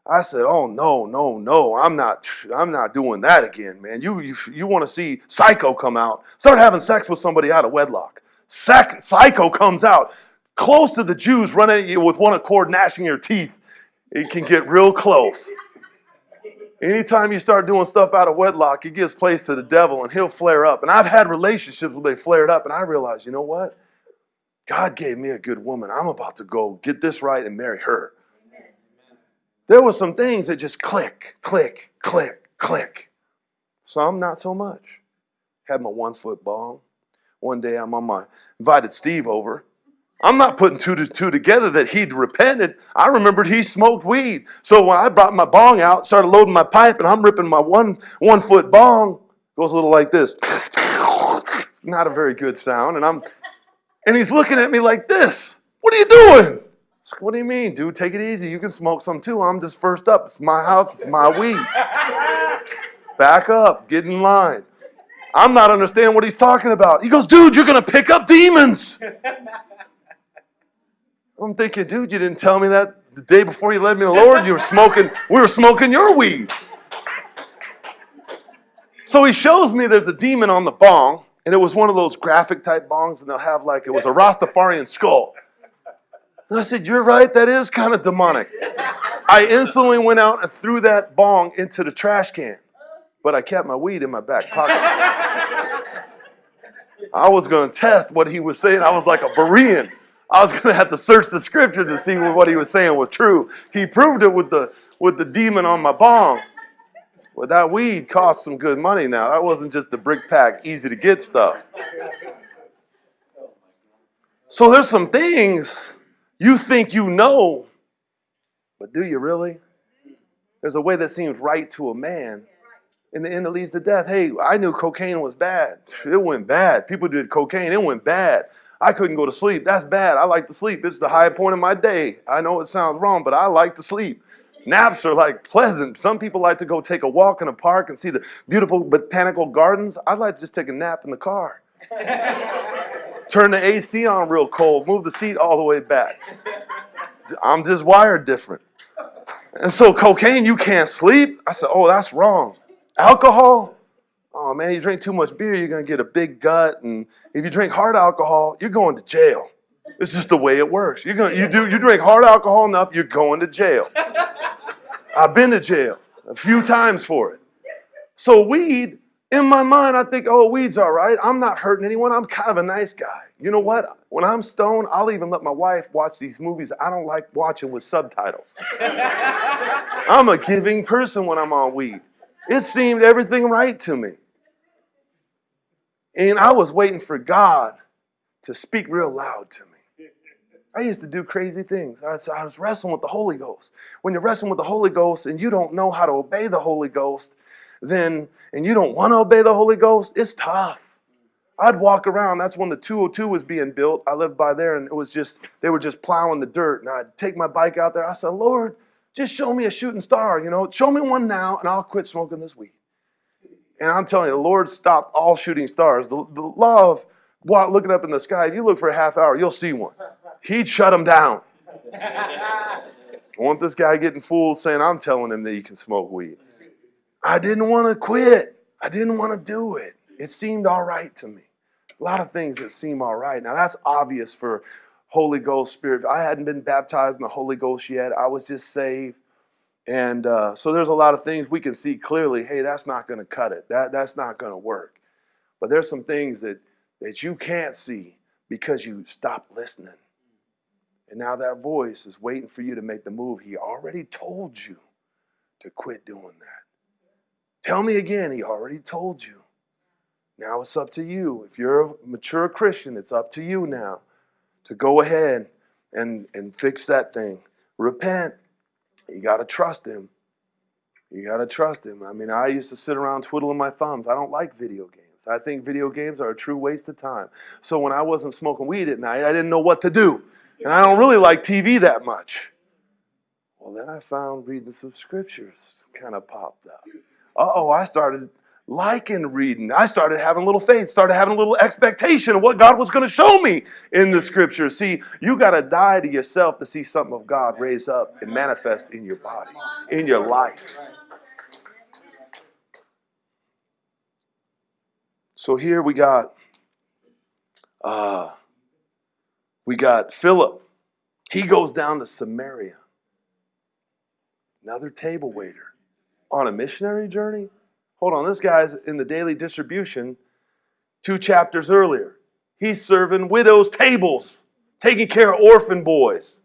I said, "Oh no, no, no! I'm not. I'm not doing that again, man. You you, you want to see Psycho come out? Start having sex with somebody out of wedlock. Second, Psycho comes out close to the Jews, running at you with one accord, gnashing your teeth. It can get real close. Anytime you start doing stuff out of wedlock, it gives place to the devil and he'll flare up. And I've had relationships where they flared up, and I realized, you know what? God gave me a good woman. I'm about to go get this right and marry her. There were some things that just click, click, click, click. Some not so much. Had my one foot bong. One day I'm on my invited Steve over. I'm not putting two to two together that he'd repented. I remembered he smoked weed. So when I brought my bong out, started loading my pipe, and I'm ripping my one one foot bong, goes a little like this. not a very good sound. And I'm and he's looking at me like this. What are you doing? What do you mean, dude? Take it easy. You can smoke some too. I'm just first up. It's my house, it's my weed. Back up, get in line. I'm not understanding what he's talking about. He goes, dude, you're gonna pick up demons. I'm thinking, dude, you didn't tell me that the day before you led me to the Lord. You were smoking, we were smoking your weed. So he shows me there's a demon on the bong, and it was one of those graphic type bongs, and they'll have like, it was a Rastafarian skull. And I said, You're right, that is kind of demonic. I instantly went out and threw that bong into the trash can, but I kept my weed in my back pocket. I was going to test what he was saying. I was like a Berean. I was going to have to search the scripture to see what he was saying was true. He proved it with the with the demon on my bong. But that weed cost some good money now. That wasn't just the brick pack, easy to get stuff. So there's some things you think you know, but do you really? There's a way that seems right to a man. In the end, it leads to death. Hey, I knew cocaine was bad. It went bad. People did cocaine, it went bad. I couldn't go to sleep. That's bad. I like to sleep. It's the high point of my day. I know it sounds wrong, but I like to sleep. Naps are like pleasant. Some people like to go take a walk in a park and see the beautiful botanical gardens. I'd like to just take a nap in the car. Turn the AC on real cold, move the seat all the way back. I'm just wired different. And so, cocaine, you can't sleep. I said, Oh, that's wrong. Alcohol, oh man, you drink too much beer, you're going to get a big gut. And if you drink hard alcohol, you're going to jail. It's just the way it works. You're going, you, do, you drink hard alcohol enough, you're going to jail. I've been to jail a few times for it. So, weed, in my mind, I think, oh, weed's all right. I'm not hurting anyone. I'm kind of a nice guy. You know what? When I'm stoned, I'll even let my wife watch these movies I don't like watching with subtitles. I'm a giving person when I'm on weed. It seemed everything right to me. And I was waiting for God to speak real loud to me. I used to do crazy things. I was, wrestling with the Holy Ghost. When you're wrestling with the Holy Ghost and you don't know how to obey the Holy Ghost, then, and you don't want to obey the Holy Ghost, it's tough. I'd walk around. That's when the 202 was being built. I lived by there, and it was just, they were just plowing the dirt. And I'd take my bike out there. I said, Lord, just show me a shooting star, you know, show me one now, and I'll quit smoking this weed. And I'm telling you, the Lord stopped all shooting stars. The, the law of looking up in the sky, if you look for a half hour, you'll see one. He'd shut them down. I want this guy getting fooled saying I'm telling him that he can smoke weed. I didn't want to quit. I didn't want to do it. It seemed all right to me. A lot of things that seem all right. Now that's obvious for Holy Ghost Spirit. I hadn't been baptized in the Holy Ghost yet. I was just saved. And uh, so there's a lot of things we can see clearly, hey, that's not going to cut it. That, that's not going to work. But there's some things that, that you can't see because you stopped listening. And now that voice is waiting for you to make the move. He already told you to quit doing that. Tell me again, he already told you. Now it's up to you. If you're a mature Christian, it's up to you now to go ahead and, and fix that thing. Repent. You got to trust him. You got to trust him. I mean, I used to sit around twiddling my thumbs. I don't like video games. I think video games are a true waste of time. So when I wasn't smoking weed at night, I didn't know what to do. And I don't really like TV that much. Well, then I found reading some scriptures kind of popped up. Uh oh, I started liking reading. I started having a little faith, started having a little expectation of what God was going to show me in the scriptures. See, you got to die to yourself to see something of God raise up and manifest in your body, in your life. So here we got uh, we got Philip. He goes down to Samaria. Another table waiter on a missionary journey. Hold on, this guy's in the daily distribution two chapters earlier. He's serving widows' tables, taking care of orphan boys.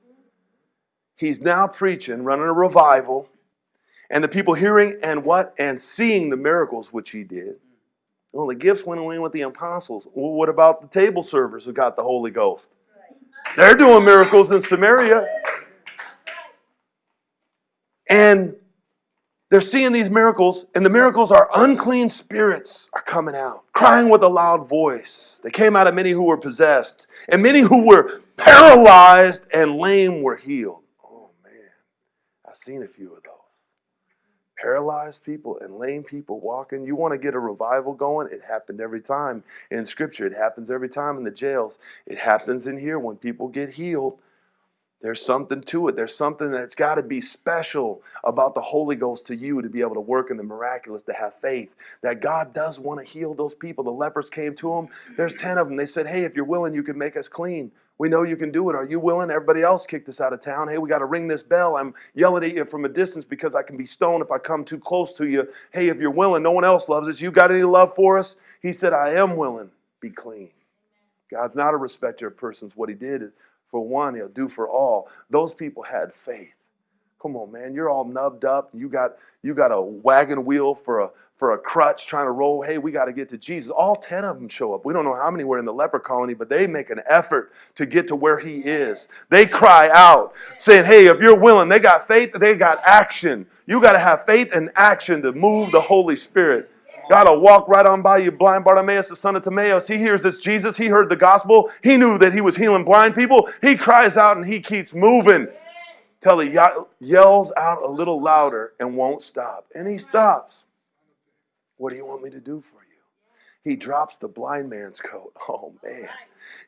He's now preaching, running a revival, and the people hearing and what? And seeing the miracles which he did. Well, the gifts went away with the apostles. Well, what about the table servers who got the Holy Ghost? They're doing miracles in Samaria. And they're seeing these miracles, and the miracles are unclean spirits are coming out, crying with a loud voice. They came out of many who were possessed, and many who were paralyzed and lame were healed. Oh man, I've seen a few of those paralyzed people and lame people walking. You want to get a revival going? It happened every time in Scripture. It happens every time in the jails. It happens in here when people get healed. There's something to it. There's something that's got to be special about the Holy Ghost to you to be able to work in the miraculous, to have faith that God does want to heal those people. The lepers came to him. There's 10 of them. They said, Hey, if you're willing, you can make us clean. We know you can do it. Are you willing? Everybody else kicked us out of town. Hey, we got to ring this bell. I'm yelling at you from a distance because I can be stoned if I come too close to you. Hey, if you're willing, no one else loves us. You got any love for us? He said, I am willing. Be clean. God's not a respecter of persons. What he did for one, he'll do for all. Those people had faith. Come on, man. You're all nubbed up. You got you got a wagon wheel for a for a crutch trying to roll. Hey, we got to get to Jesus. All 10 of them show up. We don't know how many were in the leper colony, but they make an effort to get to where he is. They cry out, saying, Hey, if you're willing, they got faith, they got action. You got to have faith and action to move the Holy Spirit. God will walk right on by you. Blind Bartimaeus, the son of Timaeus, he hears this Jesus. He heard the gospel. He knew that he was healing blind people. He cries out and he keeps moving till he yells out a little louder and won't stop. And he stops. What do you want me to do for you? He drops the blind man's coat. Oh, man.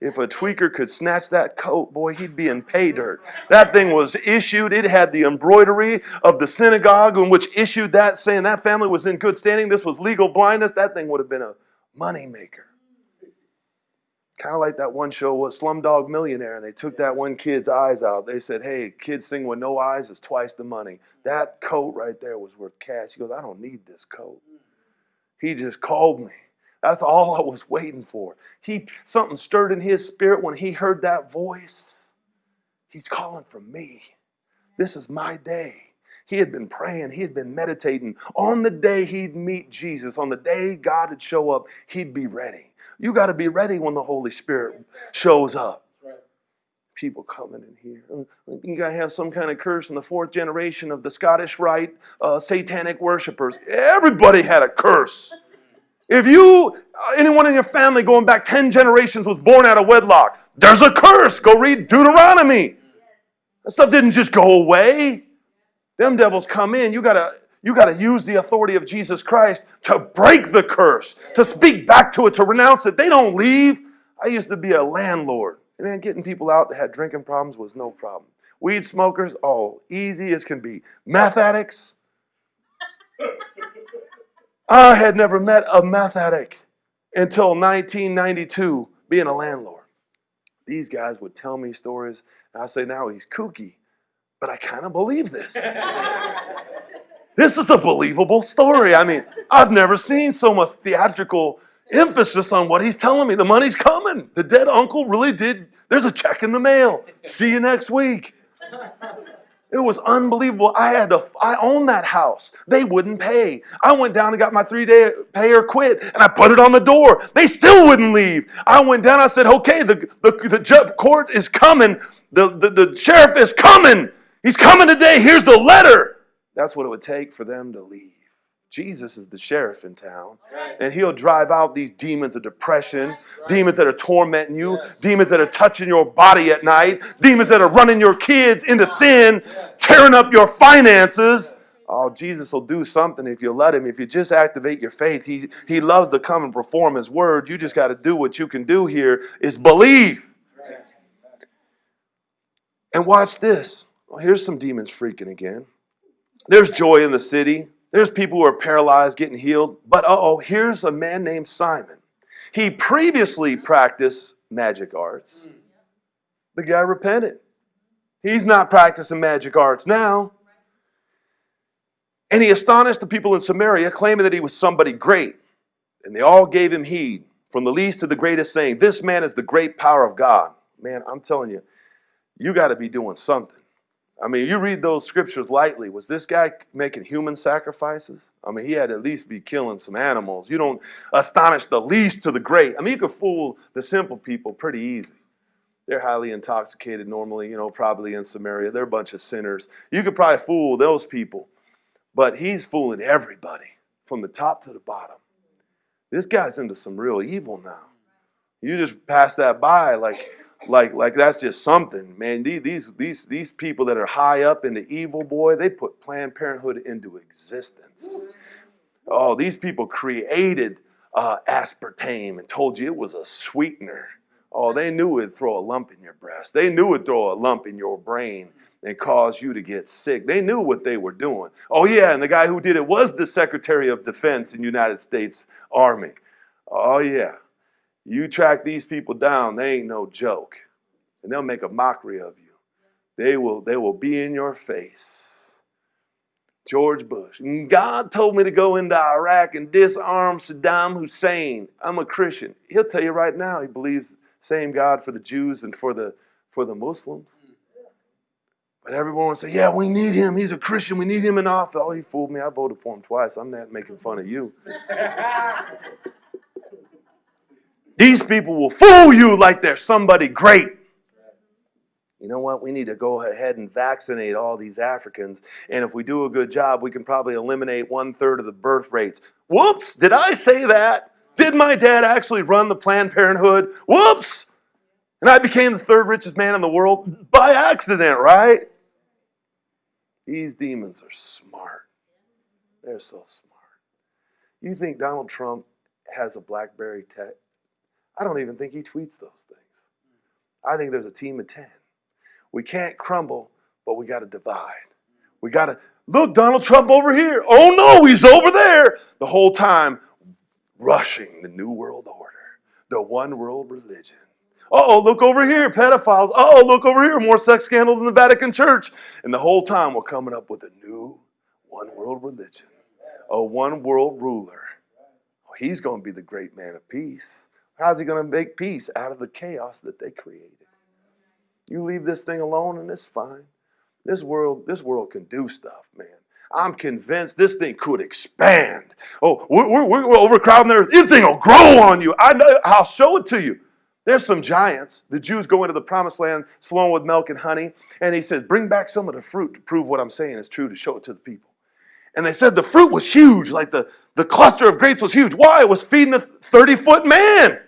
If a tweaker could snatch that coat, boy, he'd be in pay dirt. That thing was issued. It had the embroidery of the synagogue in which issued that, saying that family was in good standing. This was legal blindness. That thing would have been a moneymaker. Kind of like that one show was Slumdog Millionaire, and they took that one kid's eyes out. They said, Hey, kids sing with no eyes is twice the money. That coat right there was worth cash. He goes, I don't need this coat. He just called me. That's all I was waiting for. He something stirred in his spirit when he heard that voice. He's calling for me. This is my day. He had been praying, he had been meditating. On the day he'd meet Jesus, on the day God would show up, he'd be ready. You got to be ready when the Holy Spirit shows up. People coming in here. You got to have some kind of curse in the fourth generation of the Scottish Rite uh, satanic worshippers. Everybody had a curse. If you, uh, anyone in your family going back 10 generations was born out of wedlock, there's a curse. Go read Deuteronomy. That stuff didn't just go away. Them devils come in. You gotta, you gotta use the authority of Jesus Christ to break the curse, to speak back to it, to renounce it. They don't leave. I used to be a landlord. Man, getting people out that had drinking problems was no problem. Weed smokers, oh, easy as can be. Meth addicts, I had never met a meth addict until 1992 being a landlord. These guys would tell me stories, and I say, now he's kooky, but I kind of believe this. this is a believable story. I mean, I've never seen so much theatrical emphasis on what he's telling me. The money's coming. The dead uncle really did There's a check in the mail. See you next week. It was unbelievable. I had to, I owned that house. They wouldn't pay. I went down and got my three day pay or quit and I put it on the door. They still wouldn't leave. I went down, I said, okay, the, the, the court is coming. The, the, the sheriff is coming. He's coming today. Here's the letter. That's what it would take for them to leave. Jesus is the sheriff in town. And he'll drive out these demons of depression, demons that are tormenting you, demons that are touching your body at night, demons that are running your kids into sin, tearing up your finances. Oh, Jesus will do something if you let him. If you just activate your faith, he, he loves to come and perform his word. You just got to do what you can do here is believe. And watch this. Well, here's some demons freaking again. There's joy in the city. There's people who are paralyzed getting healed. But uh oh, here's a man named Simon. He previously practiced magic arts. The guy repented. He's not practicing magic arts now. And he astonished the people in Samaria, claiming that he was somebody great. And they all gave him heed, from the least to the greatest, saying, This man is the great power of God. Man, I'm telling you, you got to be doing something. I mean, you read those scriptures lightly. Was this guy making human sacrifices? I mean, he had at least be killing some animals. You don't astonish the least to the great. I mean, you could fool the simple people pretty easy. They're highly intoxicated normally, you know, probably in Samaria. They're a bunch of sinners. You could probably fool those people. But he's fooling everybody from the top to the bottom. This guy's into some real evil now. You just pass that by like like like that's just something, man. These these these people that are high up in the evil boy, they put Planned Parenthood into existence. Oh, these people created uh, aspartame and told you it was a sweetener. Oh, they knew it'd throw a lump in your breast. They knew it'd throw a lump in your brain and cause you to get sick. They knew what they were doing. Oh yeah, and the guy who did it was the Secretary of Defense in United States Army. Oh yeah. You track these people down, they ain't no joke. And they'll make a mockery of you. They will, they will be in your face. George Bush. God told me to go into Iraq and disarm Saddam Hussein. I'm a Christian. He'll tell you right now he believes same God for the Jews and for the for the Muslims. But everyone will say, yeah, we need him. He's a Christian. We need him in office. Oh, he fooled me. I voted for him twice. I'm not making fun of you. These people will fool you like they're somebody great. You know what? We need to go ahead and vaccinate all these Africans. And if we do a good job, we can probably eliminate one third of the birth rates. Whoops! Did I say that? Did my dad actually run the Planned Parenthood? Whoops! And I became the third richest man in the world by accident, right? These demons are smart. They're so smart. You think Donald Trump has a Blackberry tech? I don't even think he tweets those things. I think there's a team of 10. We can't crumble, but we got to divide. We got to look, Donald Trump over here. Oh no, he's over there. The whole time, rushing the New World Order, the one world religion. Oh, look over here, pedophiles. Oh, look over here, more sex scandals in the Vatican Church. And the whole time, we're coming up with a new one world religion, a one world ruler. He's going to be the great man of peace. How's he going to make peace out of the chaos that they created? You leave this thing alone and it's fine. This world, this world can do stuff, man. I'm convinced this thing could expand. Oh, we're, we're, we're overcrowding there. This thing will grow on you. I know, I'll show it to you. There's some giants. The Jews go into the promised land, it's flowing with milk and honey. And he says, Bring back some of the fruit to prove what I'm saying is true, to show it to the people. And they said the fruit was huge, like the, the cluster of grapes was huge. Why? It was feeding a 30 foot man.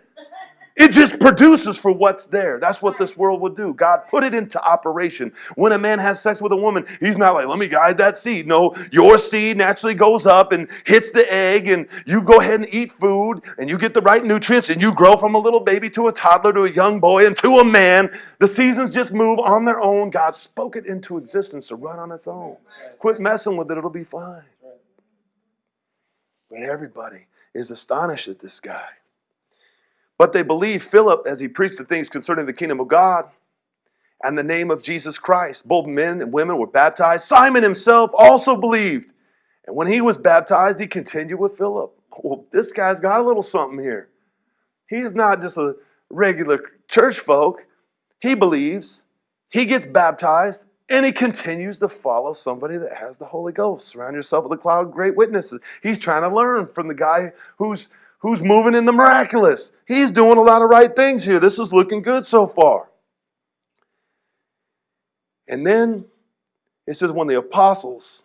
It just produces for what's there. That's what this world would do. God put it into operation. When a man has sex with a woman, he's not like, let me guide that seed. No, your seed naturally goes up and hits the egg, and you go ahead and eat food, and you get the right nutrients, and you grow from a little baby to a toddler to a young boy and to a man. The seasons just move on their own. God spoke it into existence to run on its own. Quit messing with it, it'll be fine. But everybody is astonished at this guy. But they believed Philip as he preached the things concerning the kingdom of God and the name of Jesus Christ. Both men and women were baptized. Simon himself also believed. And when he was baptized, he continued with Philip. Well, this guy's got a little something here. He's not just a regular church folk. he believes, he gets baptized, and he continues to follow somebody that has the Holy Ghost. Surround yourself with a cloud of great witnesses. He's trying to learn from the guy who's who's moving in the miraculous. He's doing a lot of right things here. This is looking good so far. And then it says, when the apostles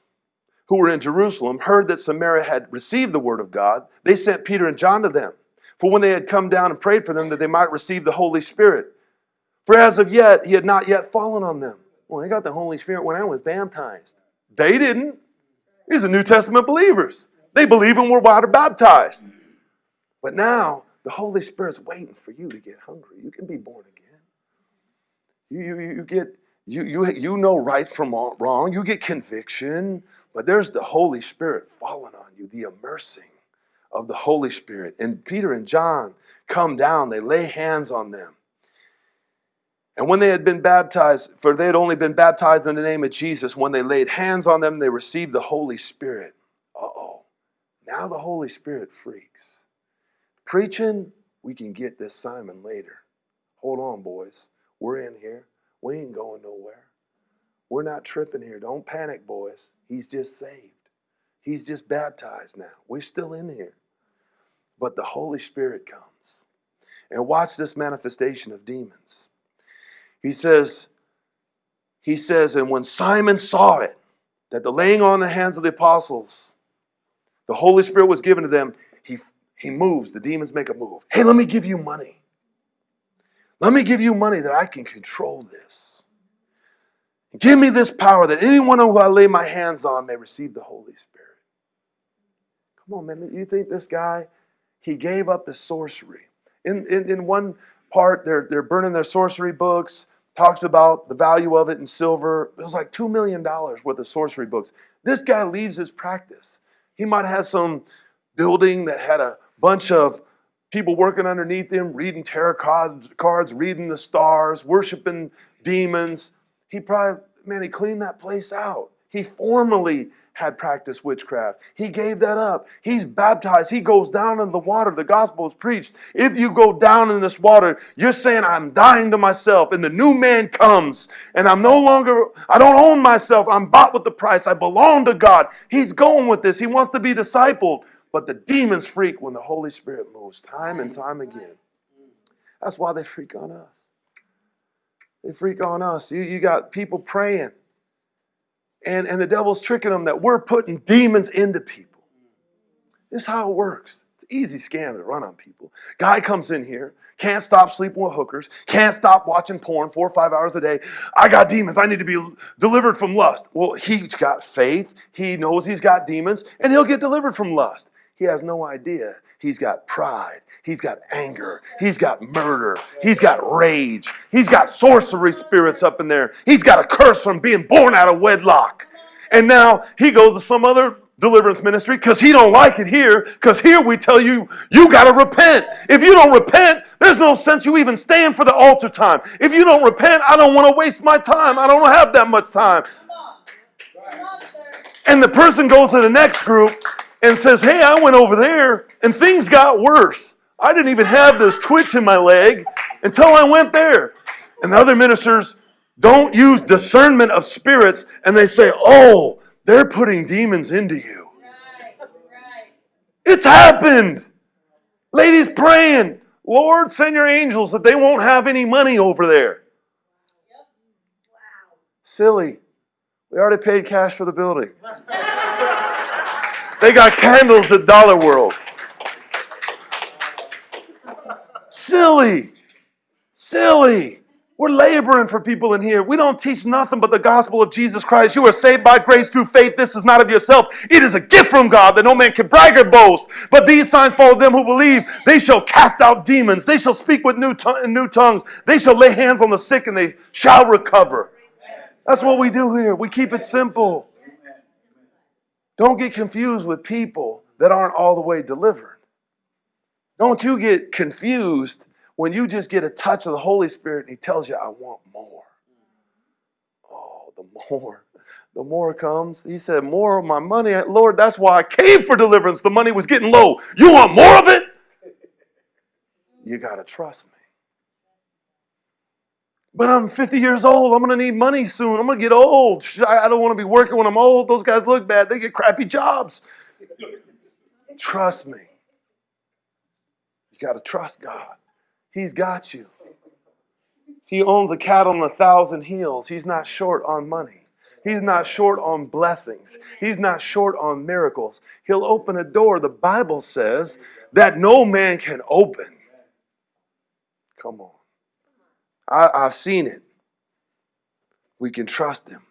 who were in Jerusalem heard that Samaria had received the word of God, they sent Peter and John to them. For when they had come down and prayed for them, that they might receive the Holy Spirit. For as of yet, he had not yet fallen on them. Well, they got the Holy Spirit when I was baptized. They didn't. These are New Testament believers. They believe and were water baptized. But now the Holy Spirit's waiting for you to get hungry. You can be born again. You, you, you get you, you, you know right from wrong. You get conviction, but there's the Holy Spirit falling on you, the immersing of the Holy Spirit. And Peter and John come down, they lay hands on them. And when they had been baptized, for they had only been baptized in the name of Jesus, when they laid hands on them, they received the Holy Spirit. Uh oh. Now the Holy Spirit freaks. Preaching, we can get this Simon later. Hold on, boys. We're in here. We ain't going nowhere. We're not tripping here. Don't panic, boys. He's just saved. He's just baptized now. We're still in here. But the Holy Spirit comes. And watch this manifestation of demons. He says, he says, and when Simon saw it, that the laying on the hands of the apostles, the Holy Spirit was given to them, he he moves. The demons make a move. Hey, let me give you money. Let me give you money that I can control this. Give me this power that anyone who I lay my hands on may receive the Holy Spirit. Come on, man. You think this guy, he gave up the sorcery. In, in, in one part, they're, they're burning their sorcery books, talks about the value of it in silver. It was like $2 million worth of sorcery books. This guy leaves his practice. He might have some building that had a bunch of people working underneath him, reading tarot cards, reading the stars, worshiping demons. He probably, man, he cleaned that place out. He formally had practiced witchcraft. He gave that up. He's baptized. He goes down in the water. The gospel is preached. If you go down in this water, you're saying, I'm dying to myself. And the new man comes. And I'm no longer, I don't own myself. I'm bought with the price. I belong to God. He's going with this. He wants to be discipled. But the demons freak when the Holy Spirit moves time and time again. That's why they freak on us. They freak on us. You, you got people praying, and, and the devil's tricking them that we're putting demons into people. This is how it works. It's an easy scam to run on people. Guy comes in here, can't stop sleeping with hookers, can't stop watching porn four or five hours a day. I got demons. I need to be delivered from lust. Well, he's got faith. He knows he's got demons, and he'll get delivered from lust. He has no idea. He's got pride. He's got anger. He's got murder. He's got rage. He's got sorcery spirits up in there. He's got a curse from being born out of wedlock. And now he goes to some other deliverance ministry because he don't like it here because here we tell you you got to repent if you don't repent there's no sense you even stand for the altar time if you don't repent i don't want to waste my time i don't have that much time and the person goes to the next group and says, Hey, I went over there and things got worse. I didn't even have this twitch in my leg until I went there. And the other ministers don't use discernment of spirits and they say, Oh, they're putting demons into you. Right, right. It's happened. Ladies praying, Lord, send your angels that they won't have any money over there. Yep. Wow. Silly. We already paid cash for the building. They got candles at Dollar World. Silly. Silly. We're laboring for people in here. We don't teach nothing but the gospel of Jesus Christ. You are saved by grace through faith. This is not of yourself. It is a gift from God that no man can brag or boast. But these signs follow them who believe. They shall cast out demons. They shall speak with new, new tongues. They shall lay hands on the sick and they shall recover. That's what we do here. We keep it simple. Don't get confused with people that aren't all the way delivered. Don't you get confused when you just get a touch of the Holy Spirit and He tells you, I want more. Oh, the more. The more comes. He said, More of my money. Lord, that's why I came for deliverance. The money was getting low. You want more of it? You got to trust me. But I'm 50 years old. I'm going to need money soon. I'm going to get old. I don't want to be working when I'm old. Those guys look bad. They get crappy jobs. Trust me. You got to trust God. He's got you. He owns a cattle on a thousand hills. He's not short on money. He's not short on blessings. He's not short on miracles. He'll open a door, the Bible says, that no man can open. Come on. I, I've seen it. We can trust him.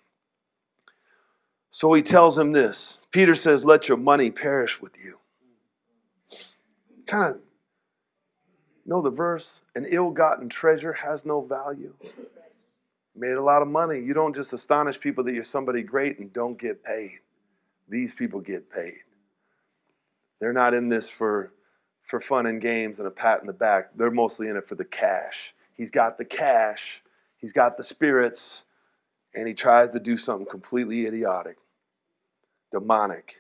So he tells him this. Peter says, Let your money perish with you. Kind of know the verse? An ill gotten treasure has no value. Made a lot of money. You don't just astonish people that you're somebody great and don't get paid. These people get paid. They're not in this for, for fun and games and a pat in the back. They're mostly in it for the cash. He's got the cash, he's got the spirits, and he tries to do something completely idiotic, demonic.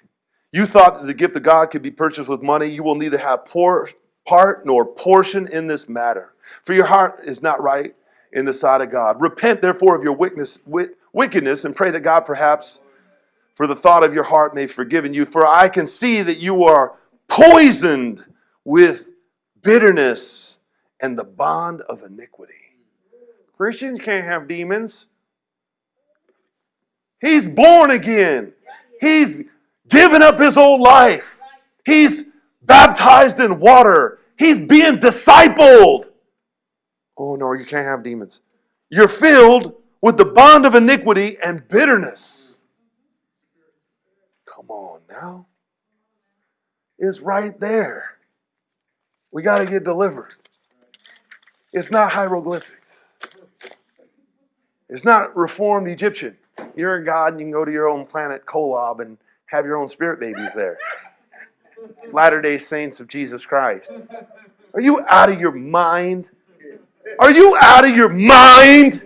You thought that the gift of God could be purchased with money. You will neither have poor part nor portion in this matter. For your heart is not right in the sight of God. Repent, therefore, of your wickedness and pray that God perhaps for the thought of your heart may forgiven you. For I can see that you are poisoned with bitterness and the bond of iniquity. Christians can't have demons. He's born again. He's given up his old life. He's baptized in water. He's being discipled. Oh, no, you can't have demons. You're filled with the bond of iniquity and bitterness. Come on now. It's right there. We got to get delivered. It's not hieroglyphics. It's not reformed Egyptian. You're a god and you can go to your own planet, Kolob, and have your own spirit babies there. Latter day Saints of Jesus Christ. Are you out of your mind? Are you out of your mind?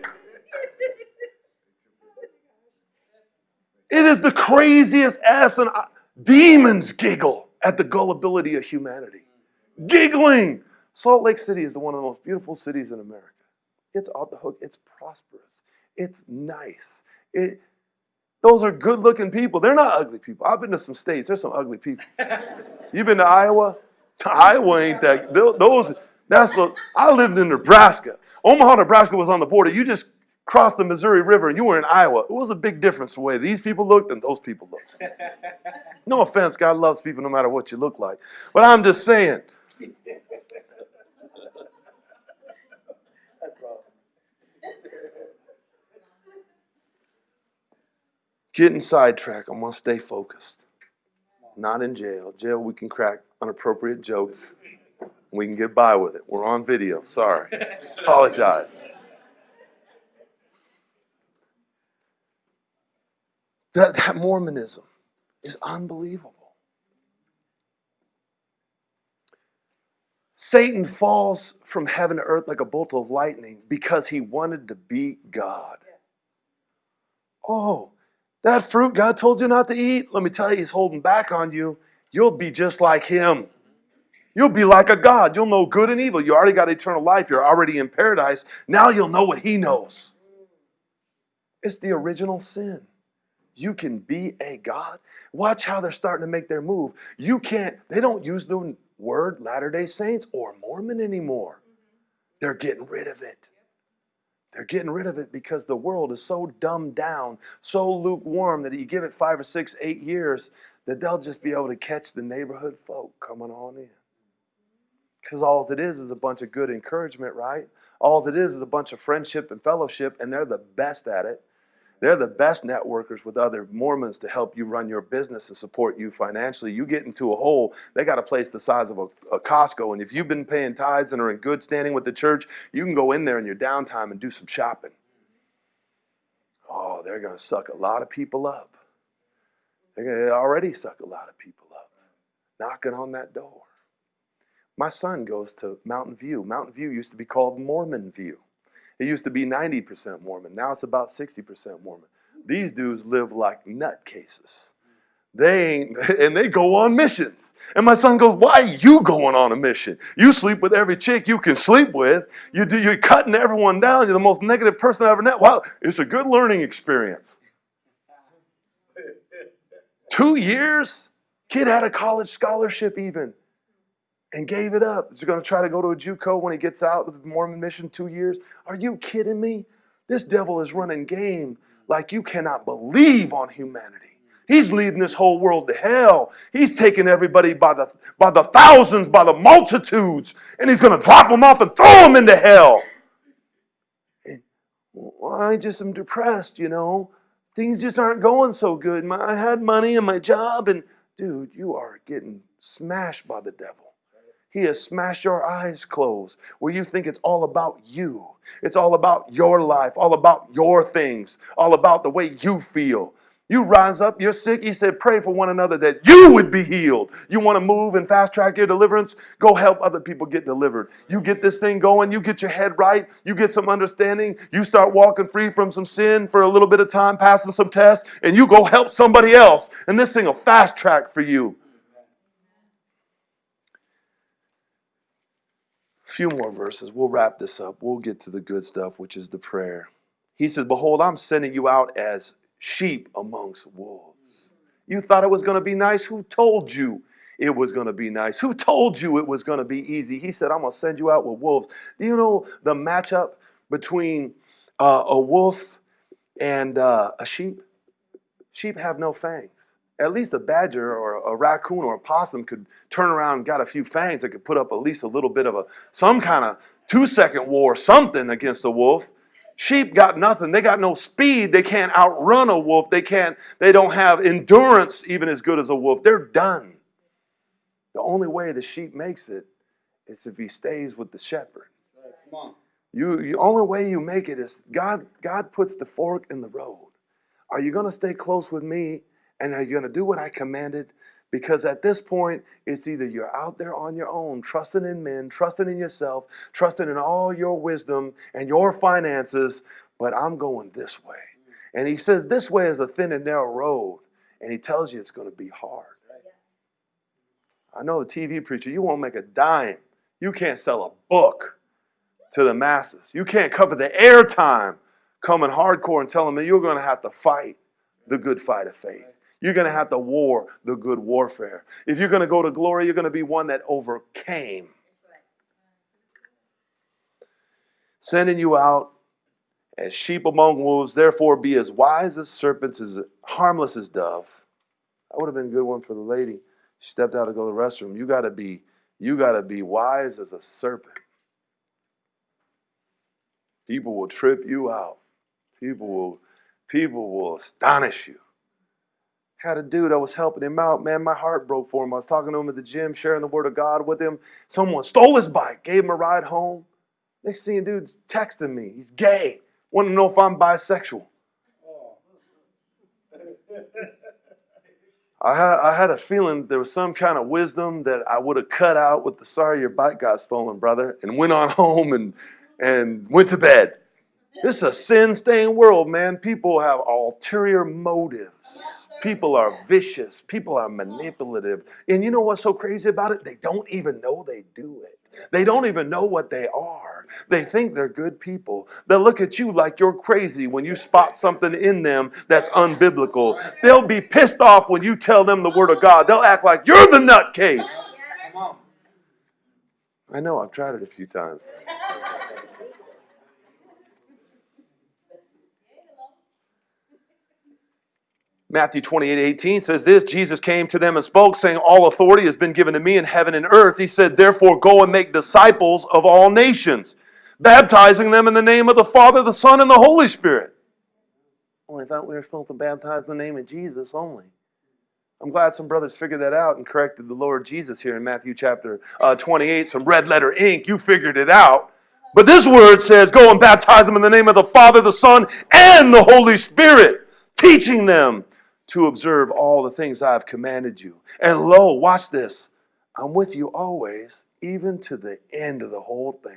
It is the craziest ass and demons giggle at the gullibility of humanity. Giggling. Salt Lake City is one of the most beautiful cities in America. It's off the hook. It's prosperous. It's nice. It, those are good looking people. They're not ugly people. I've been to some states. There's some ugly people. You've been to Iowa? Iowa ain't that. Those, that's the, I lived in Nebraska. Omaha, Nebraska was on the border. You just crossed the Missouri River and you were in Iowa. It was a big difference the way these people looked and those people looked. No offense, God loves people no matter what you look like. But I'm just saying. Getting sidetracked. I'm going to stay focused. Not in jail. Jail, we can crack inappropriate jokes. We can get by with it. We're on video. Sorry. Apologize. That, that Mormonism is unbelievable. Satan falls from heaven to earth like a bolt of lightning because he wanted to be God. Oh, that fruit God told you not to eat, let me tell you, He's holding back on you. You'll be just like Him. You'll be like a God. You'll know good and evil. You already got eternal life. You're already in paradise. Now you'll know what He knows. It's the original sin. You can be a God. Watch how they're starting to make their move. You can't, they don't use the word Latter day Saints or Mormon anymore. They're getting rid of it. They're getting rid of it because the world is so dumbed down, so lukewarm that you give it five or six, eight years, that they'll just be able to catch the neighborhood folk coming on in. Because all it is is a bunch of good encouragement, right? All it is is a bunch of friendship and fellowship, and they're the best at it. They're the best networkers with other Mormons to help you run your business and support you financially. You get into a hole, they got a place the size of a, a, Costco. And if you've been paying tithes and are in good standing with the church, you can go in there in your downtime and do some shopping. Oh, they're going to suck a lot of people up. They're going to already suck a lot of people up, knocking on that door. My son goes to Mountain View. Mountain View used to be called Mormon View. It used to be 90% Mormon. Now it's about 60% Mormon. These dudes live like nutcases. They ain't, and they go on missions. And my son goes, Why are you going on a mission? You sleep with every chick you can sleep with. You do, you're cutting everyone down. You're the most negative person I've ever met. Wow, it's a good learning experience. Two years? Kid had a college scholarship even and gave it up. Is he going to try to go to a JUCO when he gets out of the Mormon mission two years? Are you kidding me? This devil is running game like you cannot believe on humanity. He's leading this whole world to hell. He's taking everybody by the, by the thousands, by the multitudes, and he's going to drop them off and throw them into hell. And, well, I just am depressed, you know. Things just aren't going so good. My, I had money and my job, and dude, you are getting smashed by the devil. He has smashed your eyes closed where you think it's all about you. It's all about your life, all about your things, all about the way you feel. You rise up, you're sick. He said, pray for one another that you would be healed. You want to move and fast track your deliverance? Go help other people get delivered. You get this thing going, you get your head right, you get some understanding, you start walking free from some sin for a little bit of time, passing some tests, and you go help somebody else. And this thing will fast track for you. Few more verses. We'll wrap this up. We'll get to the good stuff, which is the prayer. He says, Behold, I'm sending you out as sheep amongst wolves. You thought it was going to be nice? Who told you it was going to be nice? Who told you it was going to be easy? He said, I'm going to send you out with wolves. Do you know the matchup between uh, a wolf and uh, a sheep? Sheep have no fangs. At least a badger or a raccoon or a possum could turn around and got a few fangs that could put up at least a little bit of a some kind of two second war, something against a wolf. Sheep got nothing. They got no speed. They can't outrun a wolf. They can't, they don't have endurance even as good as a wolf. They're done. The only way the sheep makes it is if he stays with the shepherd. You, the only way you make it is God, God puts the fork in the road. Are you going to stay close with me and are you going to do what I commanded? Because at this point, it's either you're out there on your own, trusting in men, trusting in yourself, trusting in all your wisdom and your finances, but I'm going this way. And he says this way is a thin and narrow road, and he tells you it's going to be hard. I know the TV preacher, you won't make a dime. You can't sell a book to the masses. You can't cover the airtime coming hardcore and telling them you're going to have to fight the good fight of faith. You're going to have to war the good warfare. If you're going to go to glory, you're going to be one that overcame. Sending you out as sheep among wolves, therefore be as wise as serpents, as harmless as dove. That would have been a good one for the lady. She stepped out to go to the restroom. You gotta be, you gotta be wise as a serpent. People will trip you out. People will, people will astonish you had a dude, I was helping him out. Man, my heart broke for him. I was talking to him at the gym, sharing the word of God with him. Someone stole his bike, gave him a ride home. Next thing, dude's texting me. He's gay. Want to know if I'm bisexual. I had, I had a feeling there was some kind of wisdom that I would have cut out with the sorry your bike got stolen, brother, and went on home and, and went to bed. This is a sin stained world, man. People have ulterior motives. People are vicious. People are manipulative. And you know what's so crazy about it? They don't even know they do it. They don't even know what they are. They think they're good people. They'll look at you like you're crazy when you spot something in them that's unbiblical. They'll be pissed off when you tell them the word of God. They'll act like you're the nutcase. I know, I've tried it a few times. Matthew 28 18 says this Jesus came to them and spoke, saying, All authority has been given to me in heaven and earth. He said, Therefore, go and make disciples of all nations, baptizing them in the name of the Father, the Son, and the Holy Spirit. Well, I thought we were supposed to baptize in the name of Jesus only. I'm glad some brothers figured that out and corrected the Lord Jesus here in Matthew chapter uh, 28. Some red letter ink, you figured it out. But this word says, Go and baptize them in the name of the Father, the Son, and the Holy Spirit, teaching them to observe all the things I have commanded you. And lo, watch this. I'm with you always, even to the end of the whole thing.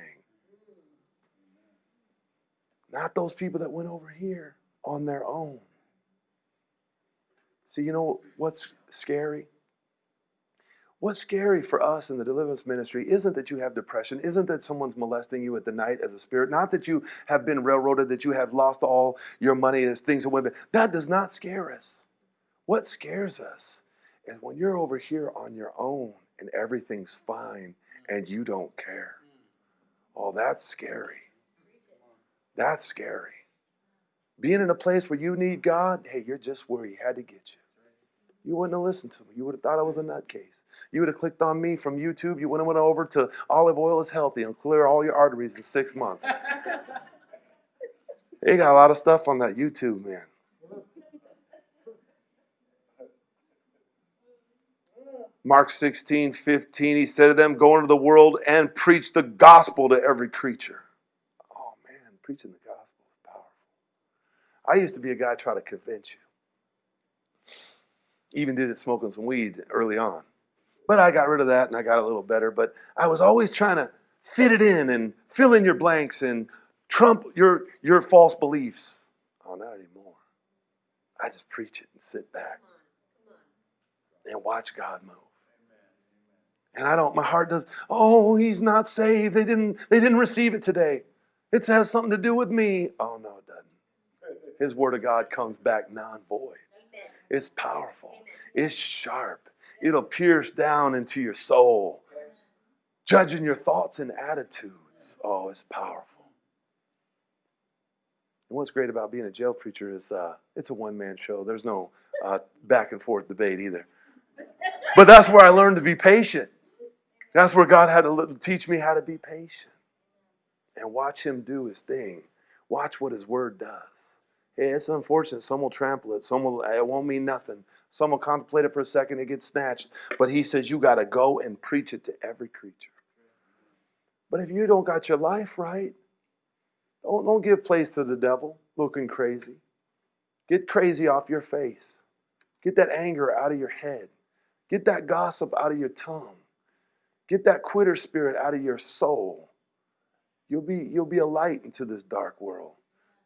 Not those people that went over here on their own. See, you know what's scary? What's scary for us in the deliverance ministry isn't that you have depression, isn't that someone's molesting you at the night as a spirit, not that you have been railroaded, that you have lost all your money as things have went. That does not scare us. What scares us is when you're over here on your own and everything's fine and you don't care. Oh, that's scary. That's scary. Being in a place where you need God, hey, you're just where He had to get you. You wouldn't have listened to me. You would have thought I was a nutcase. You would have clicked on me from YouTube. You wouldn't have went over to olive oil is healthy and clear all your arteries in six months. they got a lot of stuff on that YouTube, man. Mark 16, 15, he said to them, Go into the world and preach the gospel to every creature. Oh man, preaching the gospel is powerful. I used to be a guy trying to convince you. Even did it smoking some weed early on. But I got rid of that and I got a little better. But I was always trying to fit it in and fill in your blanks and trump your, your false beliefs. Oh, not anymore. I just preach it and sit back and watch God move. And I don't, my heart does, oh, he's not saved. They didn't, they didn't receive it today. It has something to do with me. Oh, no, it doesn't. His word of God comes back non void. It's powerful, it's sharp, it'll pierce down into your soul, judging your thoughts and attitudes. Oh, it's powerful. And what's great about being a jail preacher is uh, it's a one man show. There's no uh, back and forth debate either. But that's where I learned to be patient. That's where God had to teach me how to be patient and watch Him do His thing. Watch what His Word does. Hey, it's unfortunate. Some will trample it. Some will. It won't mean nothing. Some will contemplate it for a second. It gets snatched. But He says you got to go and preach it to every creature. But if you don't got your life right, don't, don't give place to the devil looking crazy. Get crazy off your face. Get that anger out of your head. Get that gossip out of your tongue. Get that quitter spirit out of your soul. You'll be, you'll be a light into this dark world.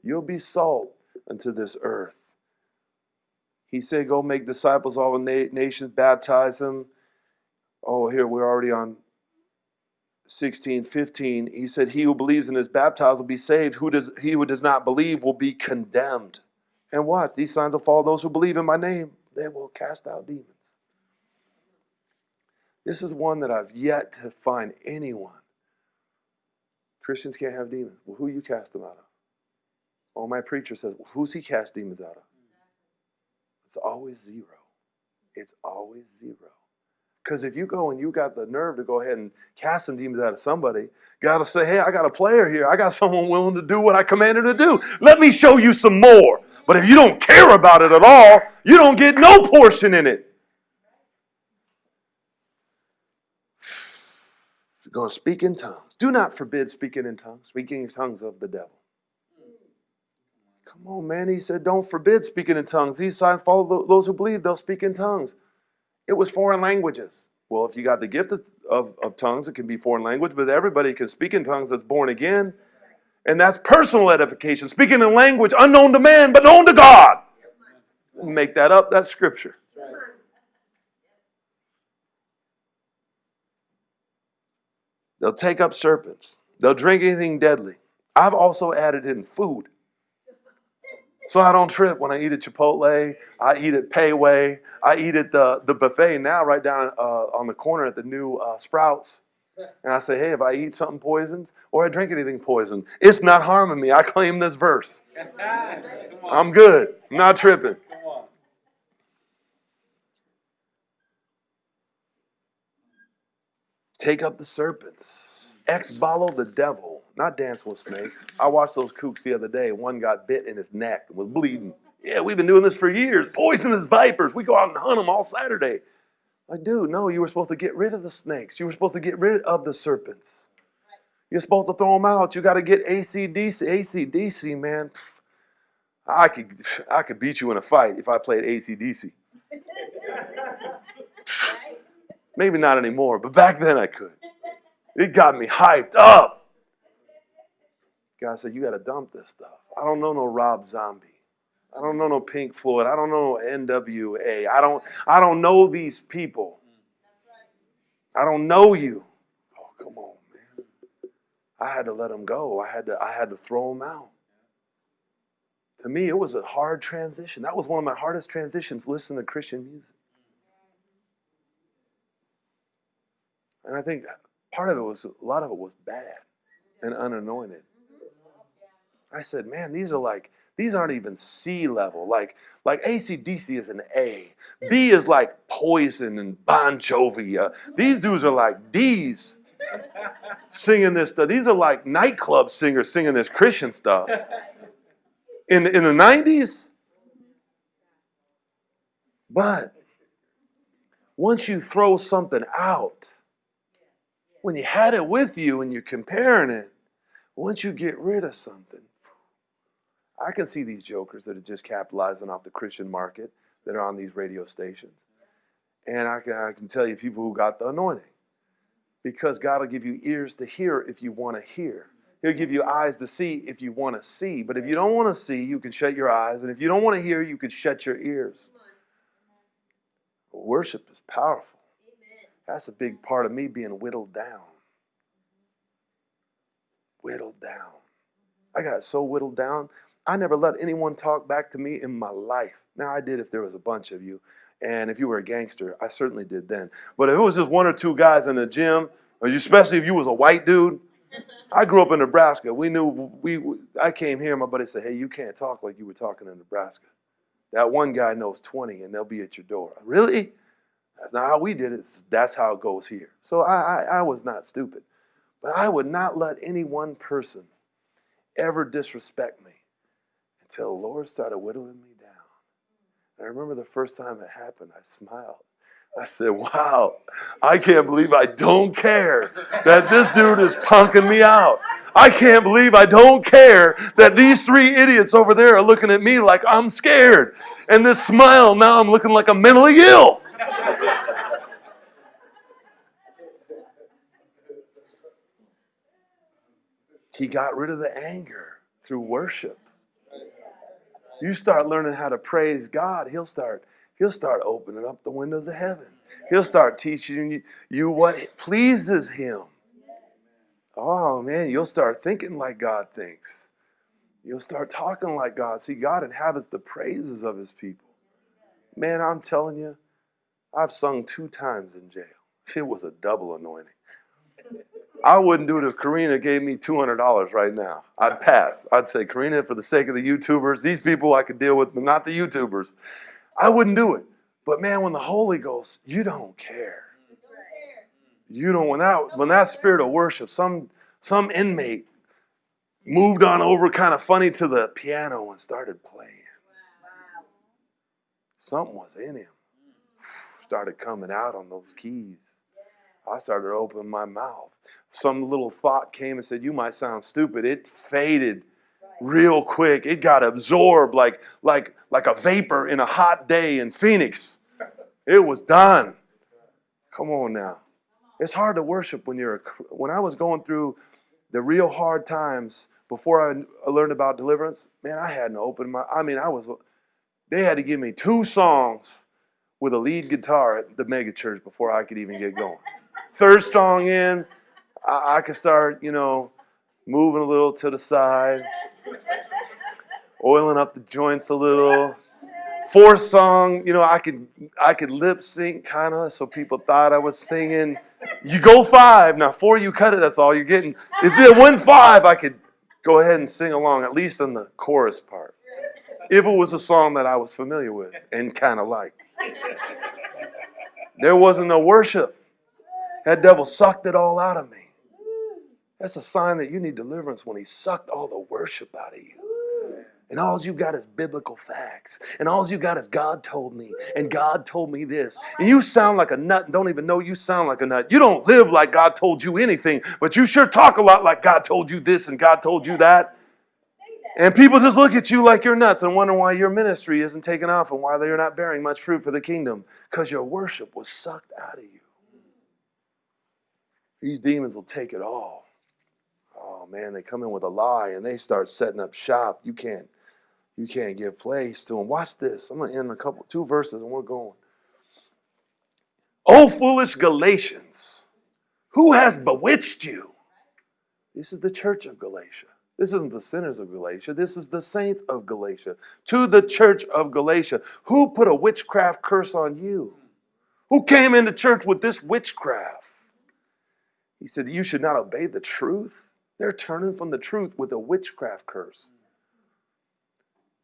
You'll be salt into this earth. He said, Go make disciples of all the nations, baptize them. Oh, here we're already on 16, 15. He said, He who believes and is baptized will be saved. Who does, he who does not believe will be condemned. And what? These signs will follow those who believe in my name. They will cast out demons. This is one that I've yet to find anyone. Christians can't have demons. Well, who you cast them out of? Oh, my preacher says, well, who's he cast demons out of? It's always zero. It's always zero. Because if you go and you got the nerve to go ahead and cast some demons out of somebody, got to say, hey, I got a player here. I got someone willing to do what I commanded to do. Let me show you some more. But if you don't care about it at all, you don't get no portion in it. Going to speak in tongues. Do not forbid speaking in tongues, speaking in tongues of the devil. Come on, man. He said, don't forbid speaking in tongues. These signs follow those who believe, they'll speak in tongues. It was foreign languages. Well, if you got the gift of, of, of tongues, it can be foreign language, but everybody can speak in tongues that's born again. And that's personal edification, speaking in language unknown to man, but known to God. Make that up, that's scripture. They'll take up serpents. They'll drink anything deadly. I've also added in food. So I don't trip when I eat at Chipotle. I eat at Wei. I eat at the, the buffet now, right down uh, on the corner at the new uh, Sprouts. And I say, hey, if I eat something poisoned or I drink anything poisoned, it's not harming me. I claim this verse. I'm good. I'm not tripping. Take up the serpents. Ekballo the devil, not dance with snakes. I watched those kooks the other day. One got bit in his neck and was bleeding. Yeah, we've been doing this for years. Poisonous vipers. We go out and hunt them all Saturday. Like, dude, no, you were supposed to get rid of the snakes. You were supposed to get rid of the serpents. You're supposed to throw them out. You got to get ACDC. ACDC, man. I could, I could beat you in a fight if I played ACDC. Maybe not anymore, but back then I could. It got me hyped up. God said, You got to dump this stuff. I don't know no Rob Zombie. I don't know no Pink Floyd. I don't know NWA. I don't, I don't know these people. I don't know you. Oh, come on, man. I had to let them go. I had to I had to throw them out. To me, it was a hard transition. That was one of my hardest transitions, listening to Christian music. And I think part of it was a lot of it was bad and unanointed. I said, man, these are like these aren't even C level. Like like ACDC is an A. B is like Poison and Bon Jovi. Uh, these dudes are like D's singing this stuff. These are like nightclub singers singing this Christian stuff. In in the 90s. But once you throw something out, when you had it with you and you're comparing it, once you get rid of something, I can see these jokers that are just capitalizing off the Christian market that are on these radio stations. And I can, I can tell you people who got the anointing. Because God will give you ears to hear if you want to hear. He'll give you eyes to see if you want to see. But if you don't want to see, you can shut your eyes. And if you don't want to hear, you can shut your ears. Worship is powerful. That's a big part of me being whittled down. Whittled down. I got so whittled down, I never let anyone talk back to me in my life. Now, I did if there was a bunch of you. And if you were a gangster, I certainly did then. But if it was just one or two guys in the gym, especially if you was a white dude, I grew up in Nebraska. We knew we. I came here. My buddy said, "Hey, you can't talk like you were talking in Nebraska. That one guy knows 20, and they'll be at your door." Really? That's not how we did it. That's how it goes here. So I, I, I was not stupid. But I would not let any one person ever disrespect me until the Lord started whittling me down. And I remember the first time it happened, I smiled. I said, wow, I can't believe I don't care that this dude is punking me out. I can't believe I don't care that these three idiots over there are looking at me like I'm scared. And this smile, now I'm looking like I'm mentally ill. He got rid of the anger through worship. You start learning how to praise God, he'll start he'll start opening up the windows of heaven. He'll start teaching you, what pleases him. Oh man, you'll start thinking like God thinks. You'll start talking like God. See, God inhabits the praises of his people. Man, I'm telling you, I've sung two times in jail. It was a double anointing. I wouldn't do it if Karina gave me $200 right now. I'd pass. I'd say, Karina, for the sake of the YouTubers, these people I could deal with, but not the YouTubers. I wouldn't do it. But man, when the Holy Ghost, you don't care. You don't when that when that spirit of worship, some some inmate moved on over kind of funny to the piano and started playing. Something was in him. Started coming out on those keys. I started opening my mouth. Some little thought came and said, You might sound stupid. It faded real quick. It got absorbed like, like, like a vapor in a hot day in Phoenix. It was done. Come on now. It's hard to worship when you're a, when I was going through the real hard times before I learned about deliverance, man, I hadn't opened my I mean, I was they had to give me two songs with a lead guitar at the mega church before I could even get going. Third song in, I, I could start, you know, moving a little to the side, oiling up the joints a little. Fourth song, you know, I could I could lip sync kind of, so people thought I was singing. You go five now. Four, you cut it. That's all you're getting. If it went five, I could go ahead and sing along at least in the chorus part, if it was a song that I was familiar with and kind of liked. There wasn't no worship. That devil sucked it all out of me. That's a sign that you need deliverance when he sucked all the worship out of you. And all you got is biblical facts. And all you got is God told me. And God told me this. And you sound like a nut and don't even know you sound like a nut. You don't live like God told you anything, but you sure talk a lot like God told you this and God told you that. And people just look at you like you're nuts and wonder why your ministry isn't taking off and why they're not bearing much fruit for the kingdom. Because your worship was sucked out of you. These demons will take it all oh man, they come in with a lie and they start setting up shop. You can't, you can't give place to them. Watch this. I'm gonna end a couple, two verses, and we're going. Oh, foolish Galatians, Who has bewitched you? This is the church of Galatia. This isn't the sinners of Galatia. This is the saints of Galatia. To the church of Galatia. Who put a witchcraft curse on you? Who came into church with this witchcraft? He said, You should not obey the truth. They're turning from the truth with a witchcraft curse.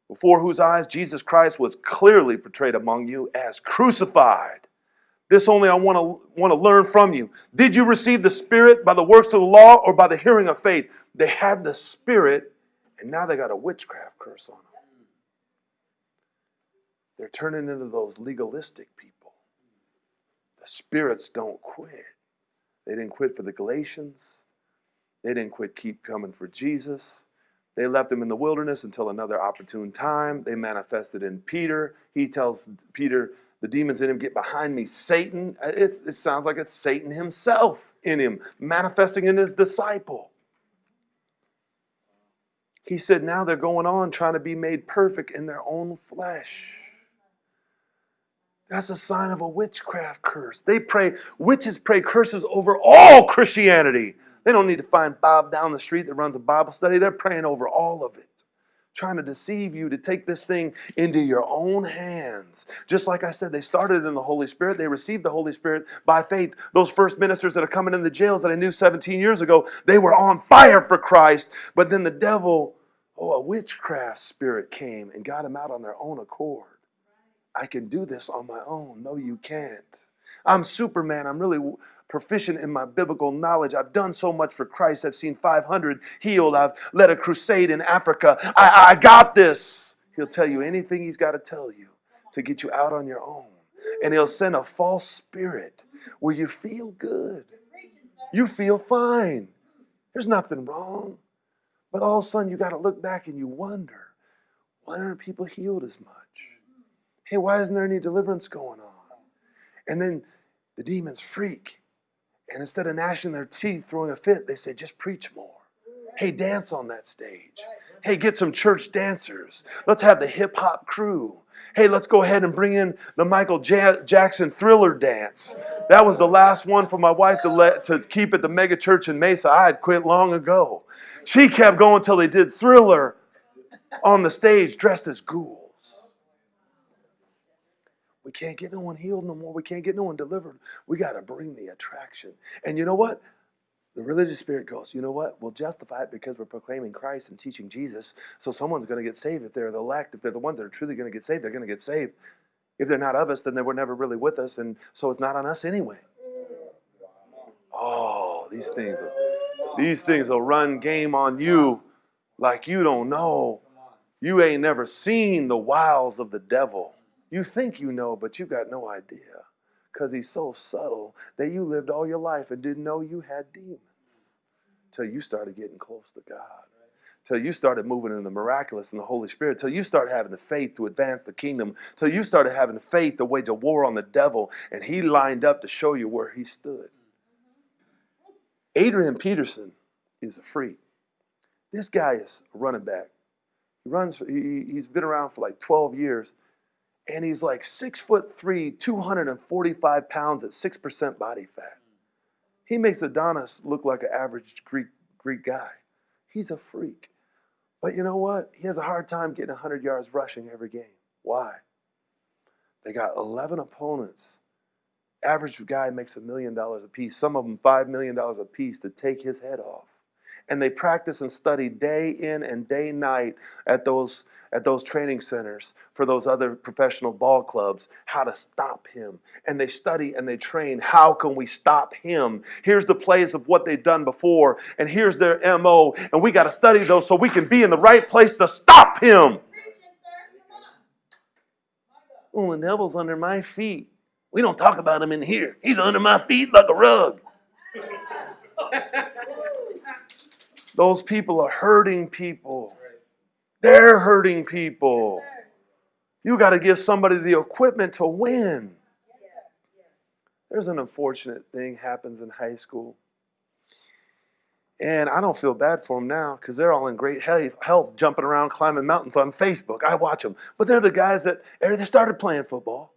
Before whose eyes Jesus Christ was clearly portrayed among you as crucified. This only I want to want to learn from you. Did you receive the Spirit by the works of the law or by the hearing of faith? They had the Spirit, and now they got a witchcraft curse on them. They're turning into those legalistic people. The spirits don't quit. They didn't quit for the Galatians. They didn't quit keep coming for Jesus. They left him in the wilderness until another opportune time. They manifested in Peter. He tells Peter, the demons in him get behind me. Satan, uh, it, it sounds like it's Satan himself in him, manifesting in his disciple. He said, now they're going on trying to be made perfect in their own flesh. That's a sign of a witchcraft curse. They pray, witches pray curses over all Christianity. They don't need to find Bob down the street that runs a Bible study. They're praying over all of it trying to deceive you to take this thing into your own hands. Just like I said, they started in the Holy Spirit. They received the Holy Spirit by faith. Those first ministers that are coming in the jails that I knew 17 years ago, they were on fire for Christ. But then the devil, oh, a witchcraft spirit came and got them out on their own accord. I can do this on my own. No, you can't. I'm Superman. I'm really proficient in my biblical knowledge. I've done so much for Christ. I've seen 500 healed. I've led a crusade in Africa. I, I got this. He'll tell you anything he's got to tell you to get you out on your own. And he'll send a false spirit where you feel good. You feel fine. There's nothing wrong. But all of a sudden, you got to look back and you wonder why aren't people healed as much? Hey, why isn't there any deliverance going on? And then the demons freak and instead of gnashing their teeth, throwing a fit, they say, just preach more. Hey, dance on that stage. Hey, get some church dancers. Let's have the hip hop crew. Hey, let's go ahead and bring in the Michael J- Jackson thriller dance. That was the last one for my wife to let to keep at the mega church in Mesa. I had quit long ago. She kept going until they did thriller on the stage dressed as ghouls. We can't get no one healed no more. We can't get no one delivered. We got to bring the attraction. And you know what? The religious spirit goes, you know what? We'll justify it because we're proclaiming Christ and teaching Jesus. So someone's going to get saved if they're the elect. If they're the ones that are truly going to get saved, they're going to get saved. If they're not of us, then they were never really with us. And so it's not on us anyway. Oh, these things, these things will run game on you like you don't know. You ain't never seen the wiles of the devil. You think you know, but you got no idea. Because he's so subtle that you lived all your life and didn't know you had demons. Till you started getting close to God. Till you started moving in the miraculous and the Holy Spirit. Till you started having the faith to advance the kingdom. Till you started having the faith to wage a war on the devil. And he lined up to show you where he stood. Adrian Peterson is a freak. This guy is a running back. He runs. He, he's been around for like 12 years and he's like six foot three, 245 pounds at 6% body fat. He makes Adonis look like an average Greek, Greek guy. He's a freak. But you know what? He has a hard time getting 100 yards rushing every game. Why? They got 11 opponents. Average guy makes a million dollars a piece, some of them $5 million a piece to take his head off and they practice and study day in and day night at those at those training centers for those other professional ball clubs how to stop him. And they study and they train. How can we stop him? Here's the plays of what they've done before and here's their mo and we got to study those so we can be in the right place to stop him. Oh the devil's under my feet. We don't talk about him in here. He's under my feet like a rug Those people are hurting people. They're hurting people. You got to give somebody the equipment to win. There's an unfortunate thing happens in high school. And I don't feel bad for them now because they're all in great health, jumping around, climbing mountains on Facebook. I watch them. But they're the guys that they started playing football,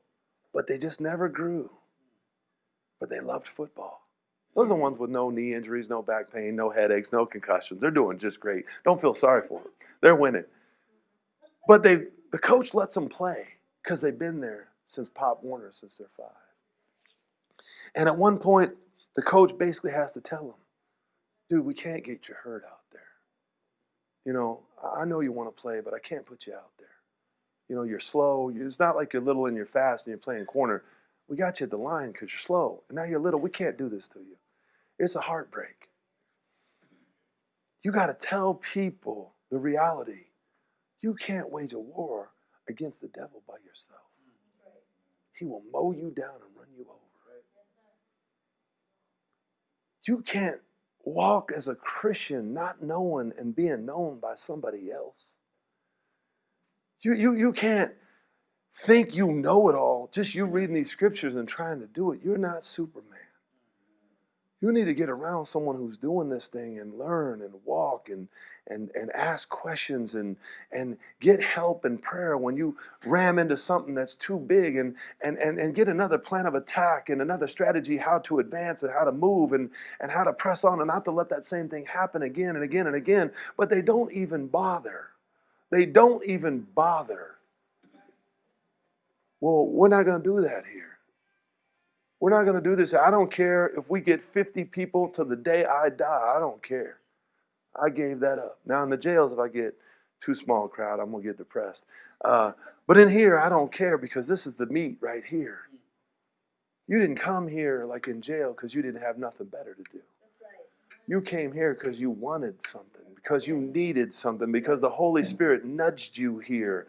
but they just never grew. But they loved football. Those are the hmm. ones with no knee injuries, no back pain, no headaches, no concussions. They're doing just great. Don't feel sorry for them. They're winning. But they, the coach lets them play because they've been there since Pop Warner, since they're five. And at one point, the coach basically has to tell them, dude, we can't get you hurt out there. You know, I know you want to play, but I can't put you out there. You know, you're slow. It's not like you're little and you're fast and you're playing corner. We got you at the line because you're slow. And now you're little. We can't do this to you. It's a heartbreak. You got to tell people the reality. You can't wage a war against the devil by yourself. He will mow you down and run you over. You can't walk as a Christian not knowing and being known by somebody else. You, you, you can't think you know it all, just you reading these scriptures and trying to do it. You're not Superman. You need to get around someone who's doing this thing and learn and walk and and, and ask questions and and get help and prayer when you ram into something that's too big and, and and and get another plan of attack and another strategy how to advance and how to move and, and how to press on and not to let that same thing happen again and again and again. But they don't even bother. They don't even bother. Well, we're not going to do that here. We're not going to do this. I don't care if we get 50 people to the day I die. I don't care. I gave that up. Now in the jails, if I get too small crowd, I'm going to get depressed. Uh, but in here, I don't care because this is the meat right here. You didn't come here like in jail because you didn't have nothing better to do. You came here because you wanted something, because you needed something, because the Holy Spirit nudged you here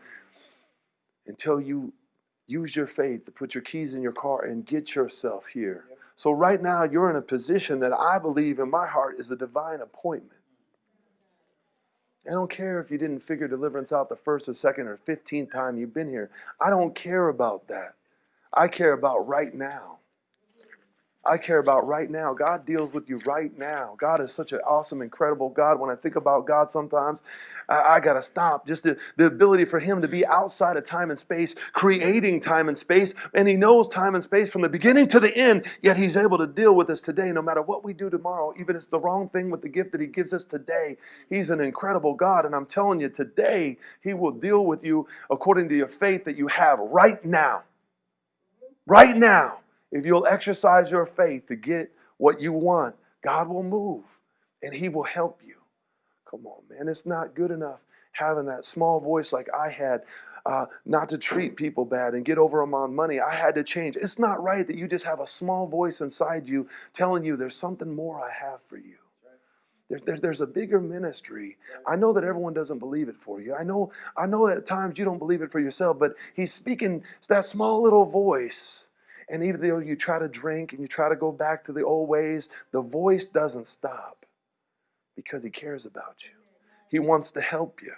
until you use your faith to put your keys in your car and get yourself here. So, right now, you're in a position that I believe in my heart is a divine appointment. I don't care if you didn't figure deliverance out the first or second or 15th time you've been here. I don't care about that. I care about right now. I care about right now. God deals with you right now. God is such an awesome, incredible God. When I think about God sometimes, I, I got to stop. Just the, the ability for Him to be outside of time and space, creating time and space. And He knows time and space from the beginning to the end, yet He's able to deal with us today no matter what we do tomorrow. Even if it's the wrong thing with the gift that He gives us today, He's an incredible God. And I'm telling you, today, He will deal with you according to your faith that you have right now. Right now. If you'll exercise your faith to get what you want, God will move and He will help you. Come on, man. It's not good enough having that small voice like I had, uh, not to treat people bad and get over them on money. I had to change. It's not right that you just have a small voice inside you telling you there's something more I have for you. There's, there, there's a bigger ministry. I know that everyone doesn't believe it for you. I know, I know that at times you don't believe it for yourself, but he's speaking that small little voice and even though you try to drink and you try to go back to the old ways, the voice doesn't stop because he cares about you. He wants to help you.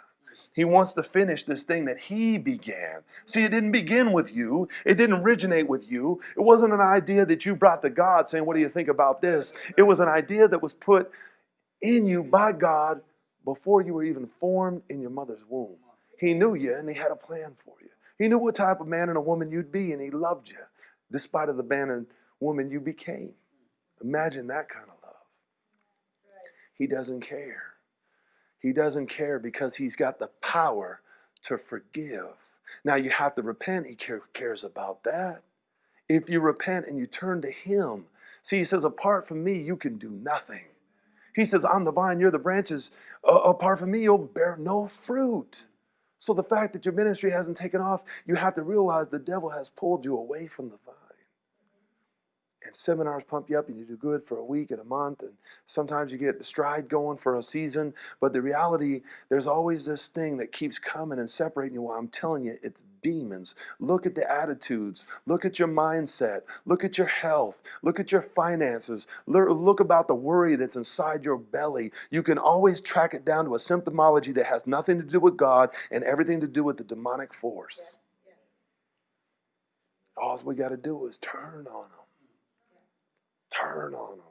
He wants to finish this thing that he began. See, it didn't begin with you. It didn't originate with you. It wasn't an idea that you brought to God saying, What do you think about this? It was an idea that was put in you by God before you were even formed in your mother's womb. He knew you and he had a plan for you. He knew what type of man and a woman you'd be and he loved you despite of the abandoned woman you became. Imagine that kind of love. He doesn't care. He doesn't care because he's got the power to forgive. Now you have to repent. He cares about that. If you repent and you turn to him, see, he says, apart from me, you can do nothing. He says, I'm the vine, you're the branches. Uh, apart from me, you'll bear no fruit. So the fact that your ministry hasn't taken off, you have to realize the devil has pulled you away from the vine and seminars pump you up and you do good for a week and a month and sometimes you get the stride going for a season. But the reality there's always this thing that keeps coming and separating you. Well i'm telling you it's demons. Look at the attitudes. Look at your mindset. Look at your health. Look at your finances. Look about the worry that's inside your belly. You can always track it down to a symptomology that has nothing to do with god and everything to do with the demonic force. All we got to do is turn on them Turn on them.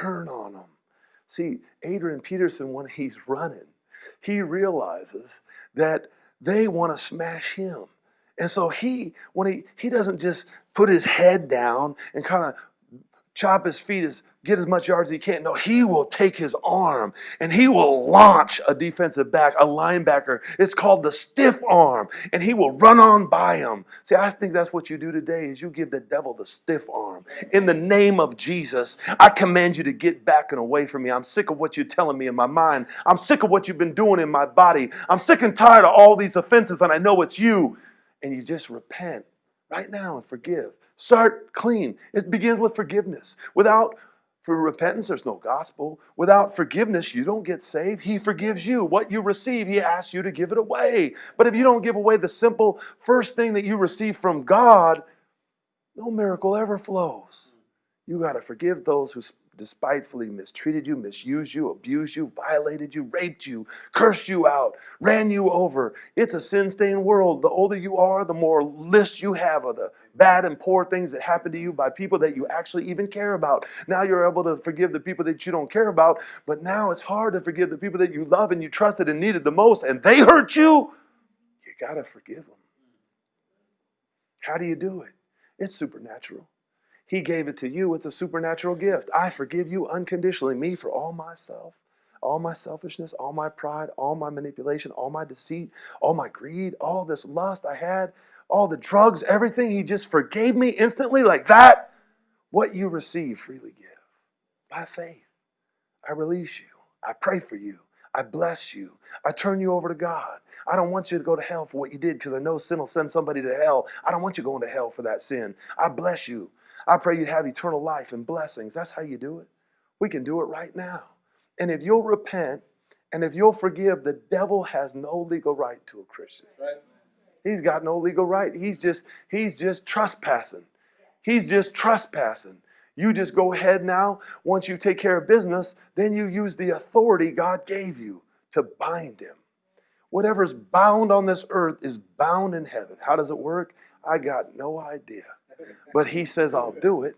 Turn on them. See, Adrian Peterson, when he's running, he realizes that they want to smash him. And so he, when he, he doesn't just put his head down and kind of chop his feet, as, get as much yards as he can. No, he will take his arm and he will launch a defensive back, a linebacker. It's called the stiff arm, and he will run on by him. See, I think that's what you do today is you give the devil the stiff arm. In the name of Jesus, I command you to get back and away from me. I'm sick of what you're telling me in my mind. I'm sick of what you've been doing in my body. I'm sick and tired of all these offenses, and I know it's you. And you just repent right now and forgive. Start clean. It begins with forgiveness. Without for repentance, there's no gospel. Without forgiveness, you don't get saved. He forgives you. What you receive, He asks you to give it away. But if you don't give away the simple first thing that you receive from God, no miracle ever flows. You got to forgive those who despitefully mistreated you, misused you, abused you, violated you, raped you, cursed you out, ran you over. It's a sin stained world. The older you are, the more list you have of the bad and poor things that happen to you by people that you actually even care about. Now you're able to forgive the people that you don't care about, but now it's hard to forgive the people that you love and you trusted and needed the most, and they hurt you. You got to forgive them. How do you do it? It's supernatural. He gave it to you. It's a supernatural gift. I forgive you unconditionally, me for all myself, all my selfishness, all my pride, all my manipulation, all my deceit, all my greed, all this lust I had, all the drugs, everything. He just forgave me instantly like that. What you receive, freely give by faith. I release you. I pray for you. I bless you. I turn you over to God. I don't want you to go to hell for what you did because I know sin will send somebody to hell. I don't want you going to hell for that sin. I bless you. I pray you'd have eternal life and blessings. That's how you do it. We can do it right now. And if you'll repent and if you'll forgive, the devil has no legal right to a Christian. Right. He's got no legal right. He's just he's just trespassing. He's just trespassing. You just go ahead now. Once you take care of business, then you use the authority God gave you to bind him. Whatever is bound on this earth is bound in heaven. How does it work? I got no idea. But he says, I'll do it.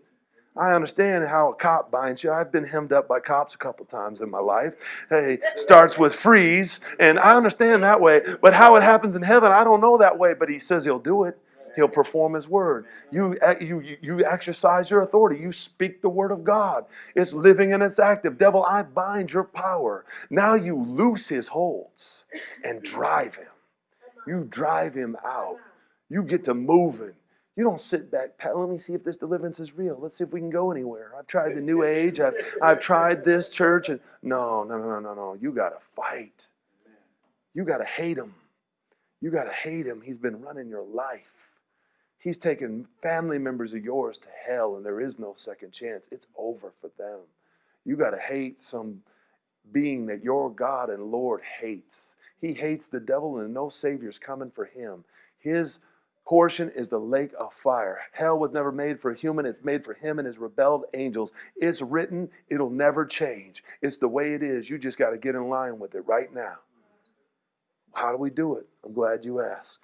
I understand how a cop binds you. I've been hemmed up by cops a couple times in my life. Hey, starts with freeze, and I understand that way. But how it happens in heaven, I don't know that way. But he says he'll do it. He'll perform his word. You, you, you exercise your authority. You speak the word of God. It's living and it's active. Devil, I bind your power. Now you loose his holds and drive him. You drive him out. You get to moving. You don't sit back, Pat, let me see if this deliverance is real. Let's see if we can go anywhere. I've tried the new age. I've, I've tried this church. and No, no, no, no, no. You got to fight. You got to hate him. You got to hate him. He's been running your life. He's taken family members of yours to hell, and there is no second chance. It's over for them. You got to hate some being that your God and Lord hates. He hates the devil, and no Savior's coming for him. His portion is the lake of fire. Hell was never made for a human, it's made for him and his rebelled angels. It's written, it'll never change. It's the way it is. You just got to get in line with it right now. How do we do it? I'm glad you asked.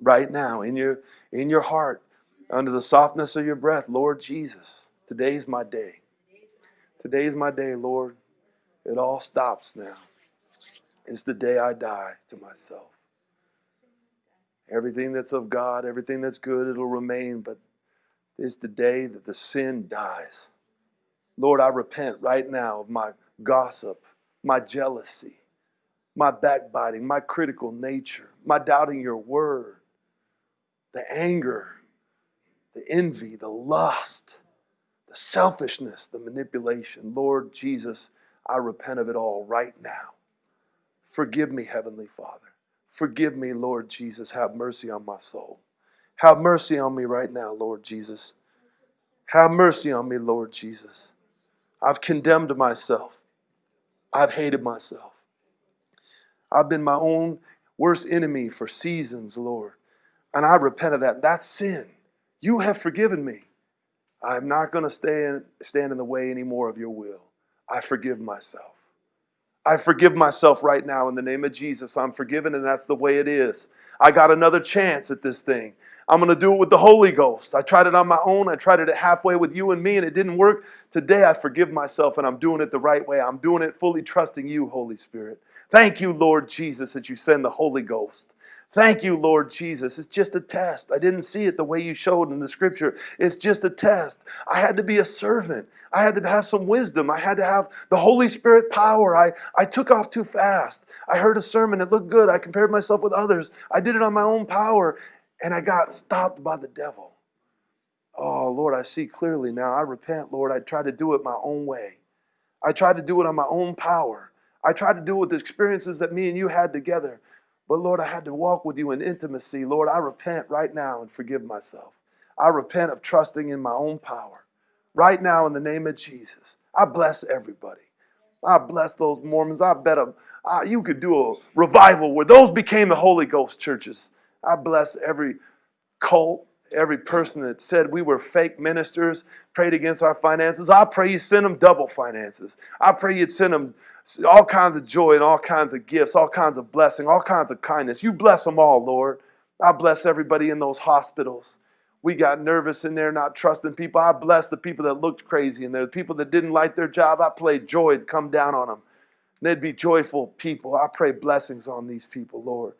Right now, in your in your heart, under the softness of your breath, Lord Jesus, today's my day. Today's my day, Lord. It all stops now. It's the day I die to myself. Everything that's of God, everything that's good, it'll remain, but it's the day that the sin dies. Lord, I repent right now of my gossip, my jealousy, my backbiting, my critical nature, my doubting your word, the anger, the envy, the lust, the selfishness, the manipulation. Lord Jesus, I repent of it all right now. Forgive me, Heavenly Father. Forgive me, Lord Jesus. Have mercy on my soul. Have mercy on me right now, Lord Jesus. Have mercy on me, Lord Jesus. I've condemned myself. I've hated myself. I've been my own worst enemy for seasons, Lord. And I repent of that. That's sin. You have forgiven me. I'm not going to stand, stand in the way anymore of your will. I forgive myself. I forgive myself right now in the name of Jesus. I'm forgiven, and that's the way it is. I got another chance at this thing. I'm going to do it with the Holy Ghost. I tried it on my own. I tried it halfway with you and me, and it didn't work. Today, I forgive myself, and I'm doing it the right way. I'm doing it fully trusting you, Holy Spirit. Thank you, Lord Jesus, that you send the Holy Ghost. Thank you, Lord Jesus. It's just a test. I didn't see it the way you showed in the scripture. It's just a test. I had to be a servant. I had to have some wisdom. I had to have the Holy Spirit power. I, I took off too fast. I heard a sermon. It looked good. I compared myself with others. I did it on my own power, and I got stopped by the devil. Oh, Lord, I see clearly now. I repent, Lord. I tried to do it my own way. I tried to do it on my own power. I tried to do it with the experiences that me and you had together. But Lord, I had to walk with you in intimacy. Lord, I repent right now and forgive myself. I repent of trusting in my own power. Right now, in the name of Jesus, I bless everybody. I bless those Mormons. I bet them, uh, you could do a revival where those became the Holy Ghost churches. I bless every cult, every person that said we were fake ministers, prayed against our finances. I pray you send them double finances. I pray you'd send them all kinds of joy and all kinds of gifts, all kinds of blessing, all kinds of kindness. You bless them all, Lord. I bless everybody in those hospitals. We got nervous in there, not trusting people. I bless the people that looked crazy in there, the people that didn't like their job. I pray joy to come down on them. They'd be joyful people. I pray blessings on these people, Lord.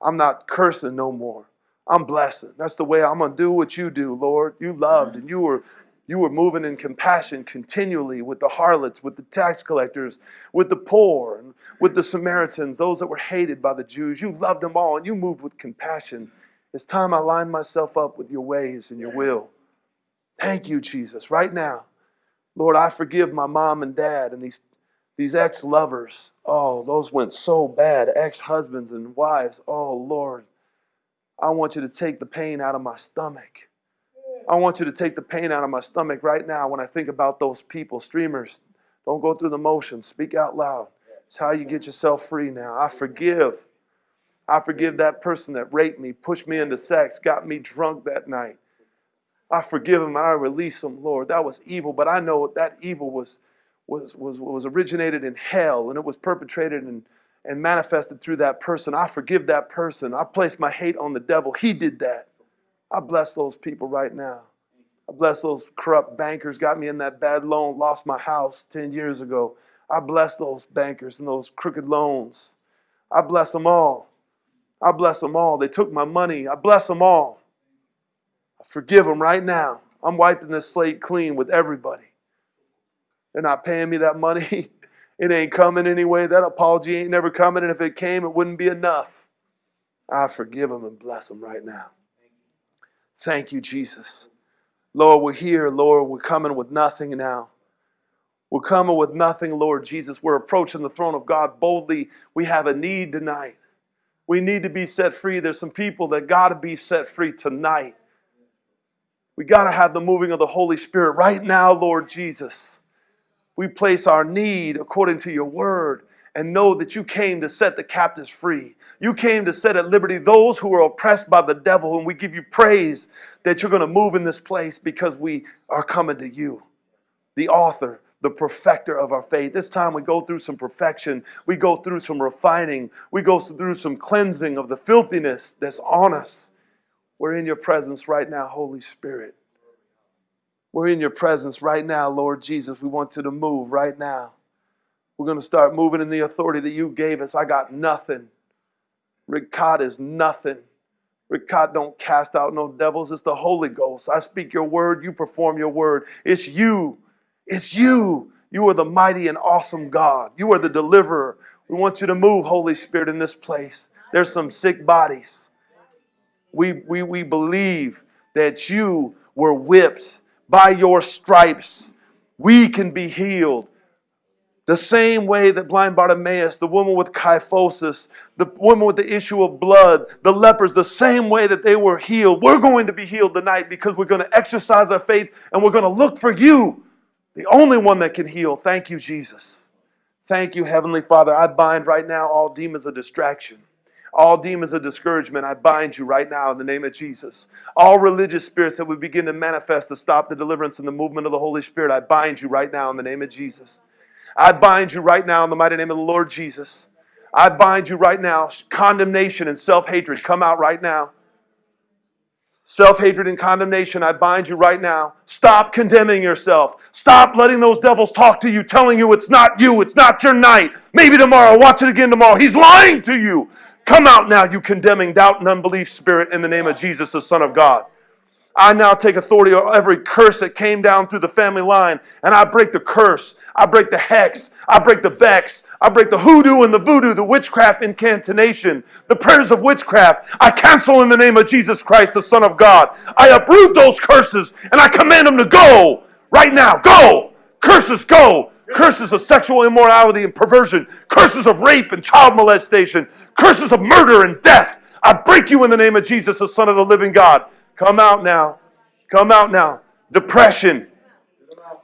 I'm not cursing no more. I'm blessing. That's the way I'm going to do what you do, Lord. You loved and you were you were moving in compassion continually with the harlots, with the tax collectors, with the poor, and with the Samaritans, those that were hated by the Jews. You loved them all and you moved with compassion. It's time I line myself up with your ways and your will. Thank you, Jesus. Right now, Lord, I forgive my mom and dad and these, these ex lovers. Oh, those went so bad. Ex husbands and wives. Oh, Lord, I want you to take the pain out of my stomach. I want you to take the pain out of my stomach right now when I think about those people, streamers. Don't go through the motions. Speak out loud. It's how you get yourself free now. I forgive. I forgive that person that raped me, pushed me into sex, got me drunk that night. I forgive him and I release him, Lord. That was evil, but I know that evil was, was, was, was originated in hell and it was perpetrated and, and manifested through that person. I forgive that person. I place my hate on the devil. He did that. I bless those people right now. I bless those corrupt bankers, got me in that bad loan, lost my house 10 years ago. I bless those bankers and those crooked loans. I bless them all. I bless them all. They took my money. I bless them all. I forgive them right now. I'm wiping this slate clean with everybody. They're not paying me that money. It ain't coming anyway. That apology ain't never coming. And if it came, it wouldn't be enough. I forgive them and bless them right now. Thank you, Jesus. Lord, we're here, Lord. We're coming with nothing now. We're coming with nothing, Lord Jesus. We're approaching the throne of God boldly. We have a need tonight. We need to be set free. There's some people that got to be set free tonight. We got to have the moving of the Holy Spirit right now, Lord Jesus. We place our need according to your word and know that you came to set the captives free. You came to set at liberty those who are oppressed by the devil, and we give you praise that you're going to move in this place because we are coming to you, the author, the perfecter of our faith. This time we go through some perfection, we go through some refining, we go through some cleansing of the filthiness that's on us. We're in your presence right now, Holy Spirit. We're in your presence right now, Lord Jesus. We want you to move right now. We're going to start moving in the authority that you gave us. I got nothing. Ricard is nothing. Ricard don't cast out no devils. It's the Holy Ghost. I speak your word. You perform your word. It's you. It's you. You are the mighty and awesome God. You are the deliverer. We want you to move, Holy Spirit, in this place. There's some sick bodies. We, we, we believe that you were whipped by your stripes. We can be healed. The same way that blind Bartimaeus, the woman with kyphosis, the woman with the issue of blood, the lepers, the same way that they were healed, we're going to be healed tonight because we're going to exercise our faith and we're going to look for you, the only one that can heal. Thank you, Jesus. Thank you, Heavenly Father. I bind right now all demons of distraction. All demons of discouragement, I bind you right now in the name of Jesus. All religious spirits that would begin to manifest to stop the deliverance and the movement of the Holy Spirit, I bind you right now in the name of Jesus. I bind you right now in the mighty name of the Lord Jesus. I bind you right now. Condemnation and self hatred come out right now. Self hatred and condemnation, I bind you right now. Stop condemning yourself. Stop letting those devils talk to you, telling you it's not you, it's not your night. Maybe tomorrow, watch it again tomorrow. He's lying to you. Come out now, you condemning doubt and unbelief spirit, in the name of Jesus, the Son of God. I now take authority over every curse that came down through the family line, and I break the curse. I break the hex. I break the vex. I break the hoodoo and the voodoo, the witchcraft incantation, the prayers of witchcraft. I cancel in the name of Jesus Christ, the Son of God. I uproot those curses and I command them to go right now. Go! Curses, go! Curses of sexual immorality and perversion, curses of rape and child molestation, curses of murder and death. I break you in the name of Jesus, the Son of the living God. Come out now. Come out now. Depression.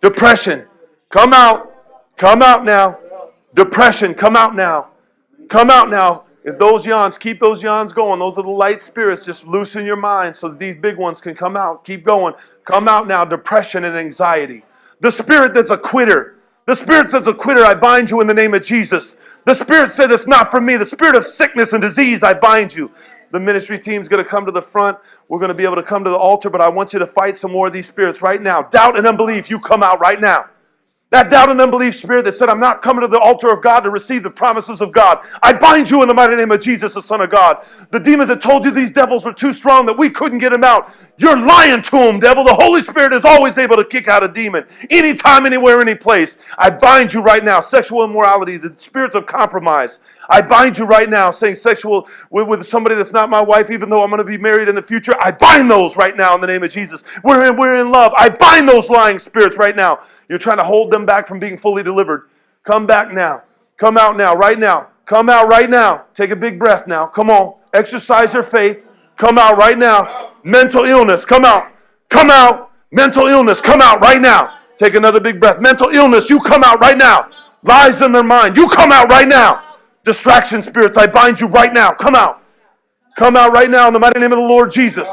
Depression. Come out. Come out now. Depression. Come out now. Come out now. If those yawns, keep those yawns going. Those are the light spirits. Just loosen your mind so that these big ones can come out. Keep going. Come out now. Depression and anxiety. The spirit that's a quitter. The spirit says a quitter, I bind you in the name of Jesus. The spirit said it's not for me. The spirit of sickness and disease, I bind you. The ministry team's going to come to the front. We're going to be able to come to the altar, but I want you to fight some more of these spirits right now. Doubt and unbelief, you come out right now. That doubt and unbelief spirit that said, I'm not coming to the altar of God to receive the promises of God. I bind you in the mighty name of Jesus, the Son of God. The demons that told you these devils were too strong that we couldn't get them out. You're lying to them, devil. The Holy Spirit is always able to kick out a demon. Anytime, anywhere, any place. I bind you right now. Sexual immorality, the spirits of compromise. I bind you right now, saying sexual with, with somebody that's not my wife, even though I'm going to be married in the future. I bind those right now in the name of Jesus. We're in, we're in love. I bind those lying spirits right now. You're trying to hold them back from being fully delivered. Come back now. Come out now, right now. Come out right now. Take a big breath now. Come on. Exercise your faith. Come out right now. Mental illness, come out. Come out. Mental illness, come out right now. Take another big breath. Mental illness, you come out right now. Lies in their mind, you come out right now. Distraction spirits, I bind you right now. Come out. Come out right now in the mighty name of the Lord Jesus.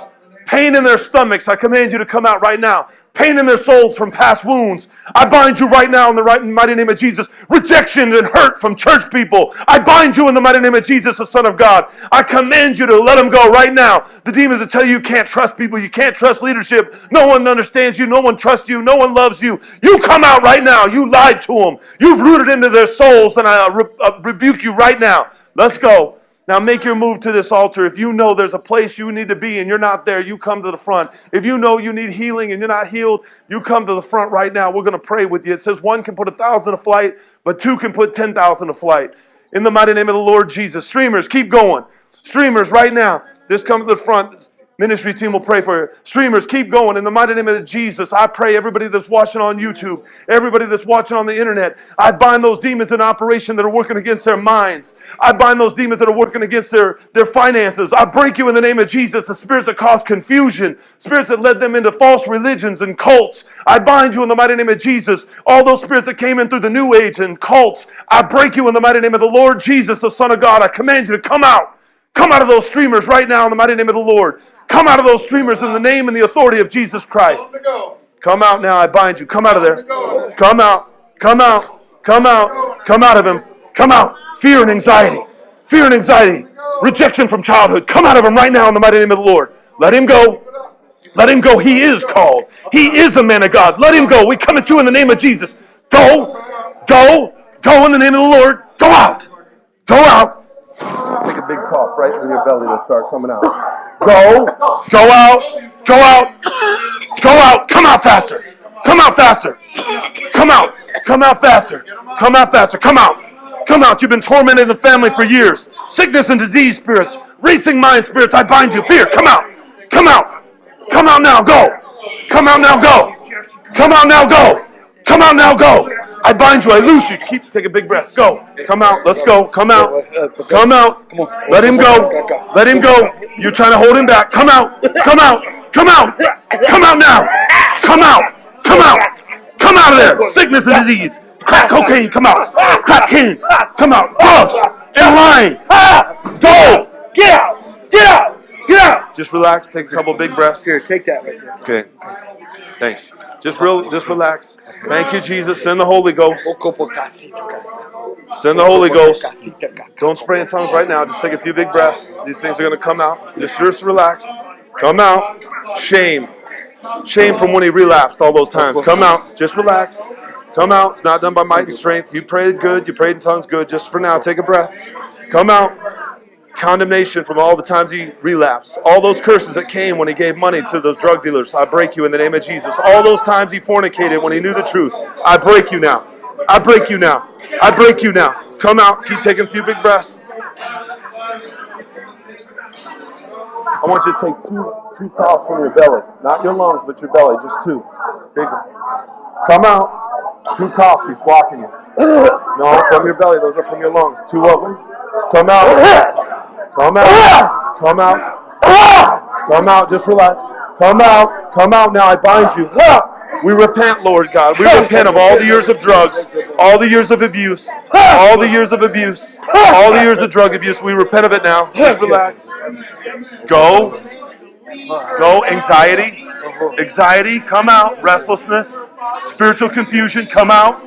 Pain in their stomachs, I command you to come out right now pain in their souls from past wounds. I bind you right now in the right mighty name of Jesus. Rejection and hurt from church people. I bind you in the mighty name of Jesus, the Son of God. I command you to let them go right now. The demons that tell you you can't trust people, you can't trust leadership. No one understands you, no one trusts you, no one loves you. You come out right now. You lied to them. You've rooted into their souls, and I uh, rebuke you right now. Let's go. Now make your move to this altar. If you know there's a place you need to be and you're not there, you come to the front. If you know you need healing and you're not healed, you come to the front right now. We're going to pray with you. It says one can put a thousand to flight, but two can put 10,000 to flight. In the mighty name of the Lord Jesus. Streamers, keep going. Streamers, right now. Just come to the front. Ministry team will pray for you. Streamers, keep going. In the mighty name of Jesus, I pray everybody that's watching on YouTube, everybody that's watching on the internet, I bind those demons in operation that are working against their minds. I bind those demons that are working against their, their finances. I break you in the name of Jesus, the spirits that cause confusion, spirits that led them into false religions and cults. I bind you in the mighty name of Jesus. All those spirits that came in through the New Age and cults, I break you in the mighty name of the Lord Jesus, the Son of God. I command you to come out. Come out of those streamers right now in the mighty name of the Lord. Come out of those streamers in the name and the authority of Jesus Christ. Come out now, I bind you. Come out of there. Come out. Come out. Come out. Come out of him. Come out. Fear and anxiety. Fear and anxiety. Rejection from childhood. Come out of him right now in the mighty name of the Lord. Let him go. Let him go. He is called. He is a man of God. Let him go. We come at you in the name of Jesus. Go. Go. Go in the name of the Lord. Go out. Go out. Take a big cough right from your belly to start coming out. Go. Go out. Go out. Go out. Come out faster. Come out faster. Come out. Come out faster. Come out faster. Come out. Come out. You've been tormenting the family for years. Sickness and disease spirits, racing mind spirits, I bind you. Fear, come out. Come out. Come out now. Go. Come out now. Go. Come out now. Go. Come out now. Go. I bind you. I loose you. Keep take a big breath. Go. Come out. Let's go. Come out. Come out. Let him go. Let him go. You're trying to hold him back. Come out. Come out. Come out. Come out now. Come out. Come out. Come out of there. Sickness and disease. Crack cocaine. Come out. Crack cocaine. Come out. Drugs and lying. Go. Get out! Get out! Get out! Just relax. Take a couple big breaths. Here, take that right there. Okay. Thanks. Just real. Just relax. Thank you, Jesus. Send the Holy Ghost. Send the Holy Ghost. Don't spray in tongues right now. Just take a few big breaths. These things are going to come out. Just, just relax. Come out. Shame. Shame from when he relapsed all those times. Come out. Just relax. Come out. It's not done by might and strength. You prayed good. You prayed in tongues good. Just for now, take a breath. Come out. Condemnation from all the times he relapsed, all those curses that came when he gave money to those drug dealers, I break you in the name of Jesus. All those times he fornicated when he knew the truth, I break you now. I break you now. I break you now. Come out. Keep taking a few big breaths. I want you to take two two coughs from your belly, not your lungs, but your belly, just two. Big. Come out. Two coughs. He's blocking you. No, from your belly. Those are from your lungs. Two of them. Come out. Come out. Come out. Come out. Just relax. Come out. Come out now. I bind you. We repent, Lord God. We repent of all the years of drugs, all the years of abuse, all the years of abuse, all the years of drug abuse. We repent of it now. Just relax. Go. Go. Anxiety. Anxiety, come out. Restlessness. Spiritual confusion, come out.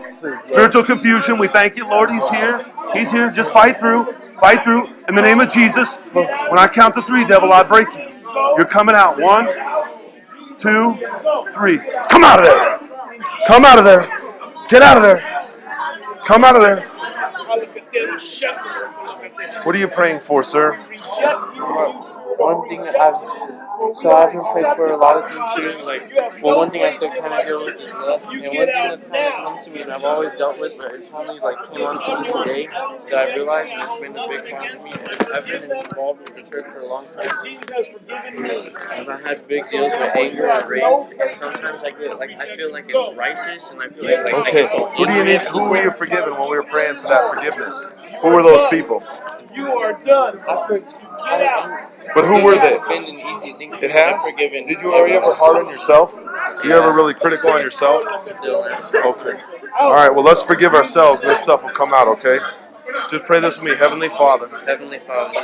Spiritual confusion, we thank you, Lord. He's here. He's here. Just fight through. Fight through. In the name of Jesus. When I count to three, devil, I break you. You're coming out. One, two, three. Come out of there. Come out of there. Get out of there. Come out of there. What are you praying for, sir? one thing I've so I've been praying for a lot of things too. Like, well, one thing I still kind of deal with is lust, and one thing that's kind of come to me, and I've always dealt with, but it's only like came on to me today that I realized, and it's been a big problem for me. And I've been involved with the church for a long time, and I've had big deals with anger and rage, and sometimes I get like I feel like it's righteous, and I feel like, like Okay. Who do you need? Who were you forgiving when we were praying for that forgiveness? Who were those people? You are done. I for, I, I'm, But who were forgiveness they? has been an easy thing It me. has? Forgiven. Did you, are you ever hard on yourself? Are you ever really critical on yourself? Still. Okay. All right. Well, let's forgive ourselves, and this stuff will come out. Okay. Just pray this with me, Heavenly Father. Heavenly Father,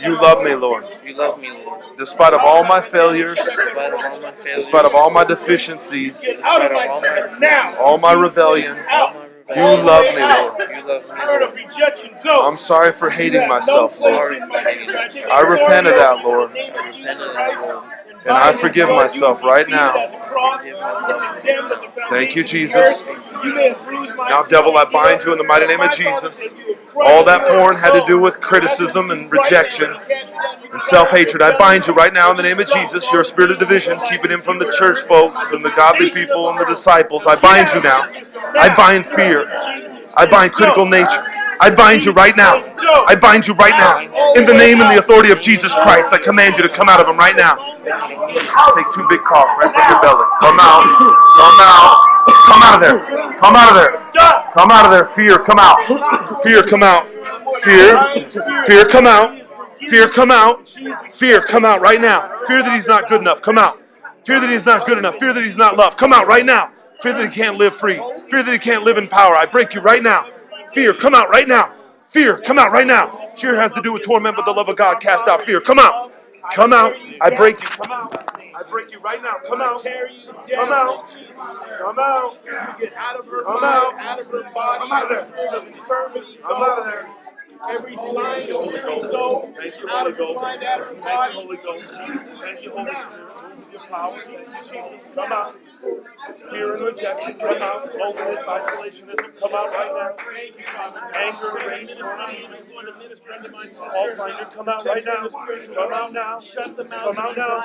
You love me, Lord, you love me, Lord. despite of all my failures, Despite of all my failures, despite of all my deficiencies, Out of despite of all my my now. all my rebellion. all my You love me, Lord. you love me, Lord. I'm sorry for hating myself, Lord. Sorry for hating myself. I repent of that, Lord, I repent of that, Lord. and I forgive myself right now. Thank you, Jesus. You may have bruised my Now, devil, I bind you in the mighty name of Jesus. All that porn had to do with criticism and rejection and self hatred. I bind you right now in the name of Jesus. You're spirit of division, keeping him from the church folks and the godly people and the disciples. I bind you now. I bind fear. I bind critical nature. I bind you right now. I bind you right now. In the name and the authority of Jesus Christ, I command you to come out of him right now. Take two big coughs right from your belly. Come out. Come out. Come out of there. Come out of there. Come out of there. Fear, come out. Fear, come out. Fear. Fear, come out. Fear, come out. Fear, come out right now. Fear that he's not good enough. Come out. Fear that he's not good enough. Fear that he's not loved. Come out right now. Fear that he can't live free. Fear that he can't live in power. I break you right now. Fear, come out right now. Fear, come out right now. Fear has to do with torment, but the love of God cast out fear. Come out. Come out. I break you. Come out. I break you right now. Come out. Come out. Come out. Get out of her Come out. out of her body. Come out of there. Spirit of infirmity, I'm out of there. Every lying Holy Ghost. Thank you, Holy Ghost. mind, out of her Thank you. Holy Ghost. Thank you, Holy Spirit. Your power. Thank you, Jesus. Come out. Fear and rejection, come out. Loneliness, isolationism, come out right now. Anger, rage, all finder, come out right now. Come out now. Shut the mouth Come out now.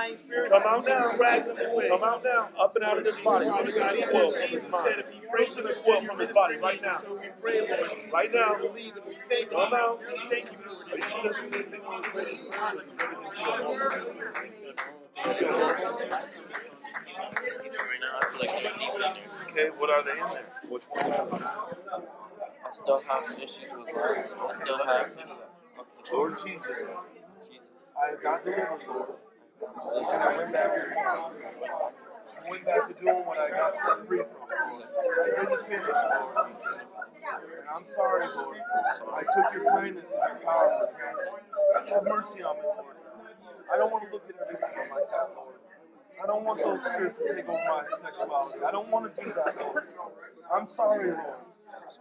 Come out now. Drag them away. Come out now. Up and out of this body. Loosen the coil from his mind. Loosen the coil from his body right now. Right now. Come out. Are you sensing anything on the greatest version? Is everything Right now, I feel like there's deep in there. Okay, what are they in there? Which ones are they? I still have issues with lust. I still have. Lord Jesus, Jesus. I got delivered, Lord. And I went back I went back to doing what I got set free from. I didn't finish, Lord. And I'm sorry, Lord. I took your kindness and your power for granted. Have mercy on me, Lord. I don't want to look at everything like that, Lord. I don't want those spirits to take over my sexuality. I don't want to do that, Lord. I'm sorry, Lord.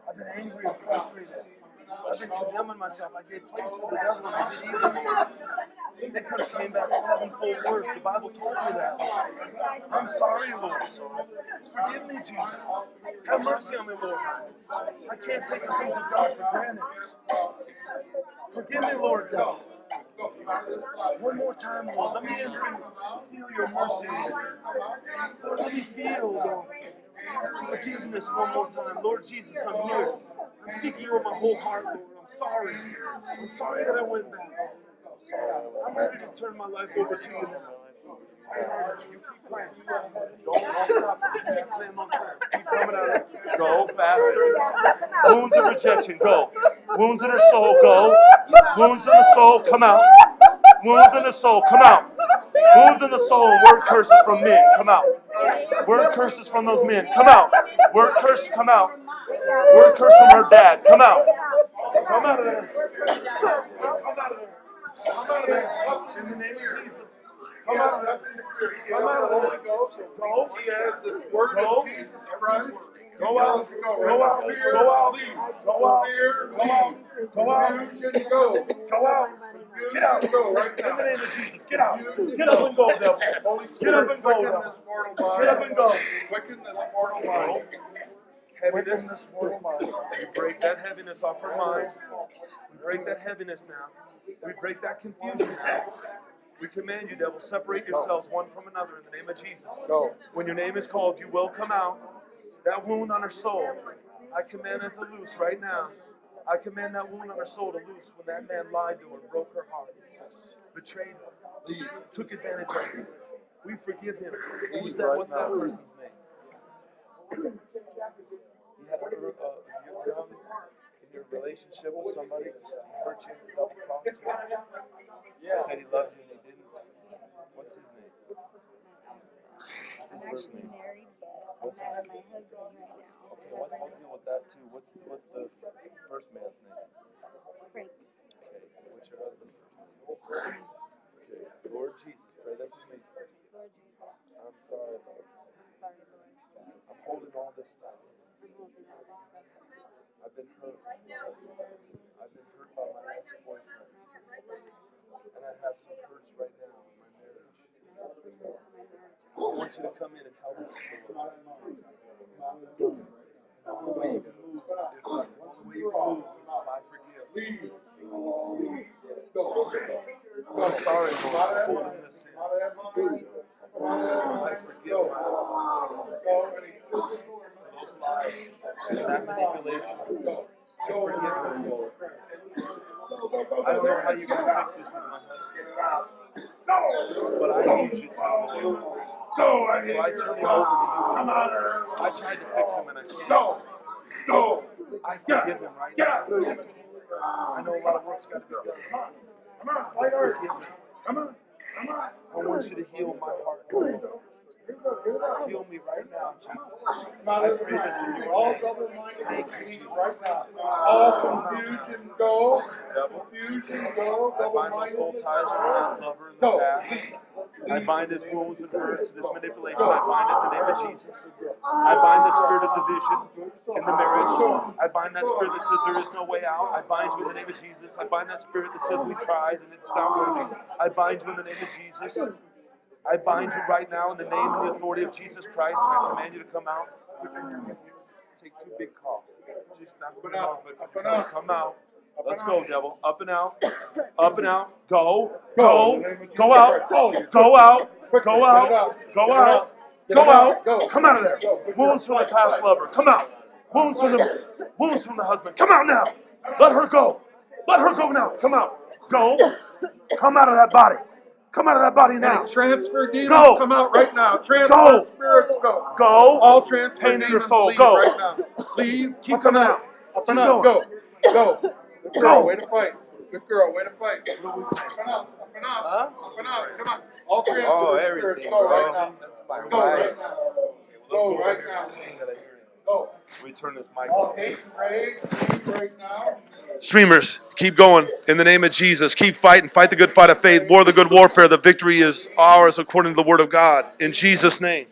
I've been angry and frustrated. I've been condemning myself. I gave place to the devil I did evil, Lord. They could have came back sevenfold worse. The Bible told me that. I'm sorry, Lord. Forgive me, Jesus. Have mercy on me, Lord. I can't take the things of God for granted. Forgive me, Lord God. One more time, Lord. Let me and feel your mercy. Lord, let me feel, Lord, forgiveness one more time. Lord Jesus, I'm here. I'm seeking you with my whole heart, Lord. I'm sorry. I'm sorry that I went back. I'm ready to turn my life over to you now. Go faster. Wounds of rejection, go. Wounds in her soul, go. Wounds in the soul, come out. Wounds in the soul, come out. Wounds in the soul, word curses from men, come out. Word curses from those men, come out. Word curse, come out. Word curse from her dad, come out. Come out of there. Come out of there. Come out of there. In the name of Jesus. Come out of there. Come out of there. Go. He has the word Go. of Jesus Christ. Go out. Go out. Go out. Go out. Go out. Go out. Confusion, go. Go out. Get out. Go right In the name of Jesus. Get out. Get up and go, devil. Holy Get up and go, devil. mortal mind. Get up and go. This mortal mind. Heaviness. We break that heaviness off her mind. We break that heaviness now. We break that confusion now. We command you, devil, separate yourselves one from another in the name of Jesus. Go. When your name is called, you will come out. That wound on her soul, I command it to loose right now. I command that wound on her soul to loose when that man lied to her, broke her heart, betrayed her, took advantage of her. We forgive him. Who's that? What's that person's name? You had a, uh, you're young in your relationship with somebody, hurt you, double crossed you. Said he loved you and he didn't. What's his name? I'm What's his first actually name? married, but I'm my husband right now. Okay, let's we'll deal with that too. What's what's the first man's name? Frank, Okay, what's your husband's first name? Okay, Lord Jesus, pray this with me. Lord Jesus, I'm sorry, Lord. I'm sorry, Lord. I'm holding all this stuff. I'm holding all this stuff. I've been hurt. I've been hurt by my ex-boyfriend, and I have some hurts right now in my marriage. I have some hurts in my marriage. I want you to come in and help us, The way you can move, the way you move is I forgive. I'm sorry, for holding this in. I forgive for those lies and that manipulation. I forgive her, Lord. I don't know how you're going to fix this with my husband, but I need you to, Lord. So I turn him over to you. I tried to fix him and I can't. I forgive him right now. I know a lot of work's got to be done. I forgive on! I want you to heal my heart. Heal me right now, Jesus. I pray this in your All double-minded Jesus. right now. All confusion, go. Confusion, go. I bind those soul ties from that lover in the past. I bind his wounds and hurts and his manipulation. I bind it in the name of Jesus. I bind the spirit of division in the marriage. I bind that spirit that says there is no way out. I bind you in the name of Jesus. I bind that spirit that says we tried and it's not working. I bind you in the name of Jesus. I bind you right now in the name and the authority of Jesus Christ, and I command you to come out. Take two big coughs. Just not Up and out. but Up and out. Come out. Let's go, devil. Up and out. Up and out. Go. Go. Go. In the name of Go out. Go. Out. Go out. out. Go out. out. Go out. out. Come out of there. Wounds from the past lover. Come out. Wounds from the wounds from the husband. Come out now. Let her go. Let her go now. Come out. Go. Come out of that body. Come out of that body now. Any transfer demons Go. come out right now. Transfer Go. spirits go. Go. All transfer Pain in your soul. leave Go. right now. Leave. Keep up coming out. Up and Keep out. going. Go. Go. Good girl. Go. Way to fight. Good girl. Way to fight. Up and out. Up and out. Huh? Up and out. Come on. All transfer Oh, spirits go bro. right now. That's my Go right now. Go right now. Go. We turn this mic All off. hate and rage right now. Streamers, keep going in the name of Jesus. Keep fighting. Fight the good fight of faith. War the good warfare. The victory is ours according to the word of God. In Jesus' name.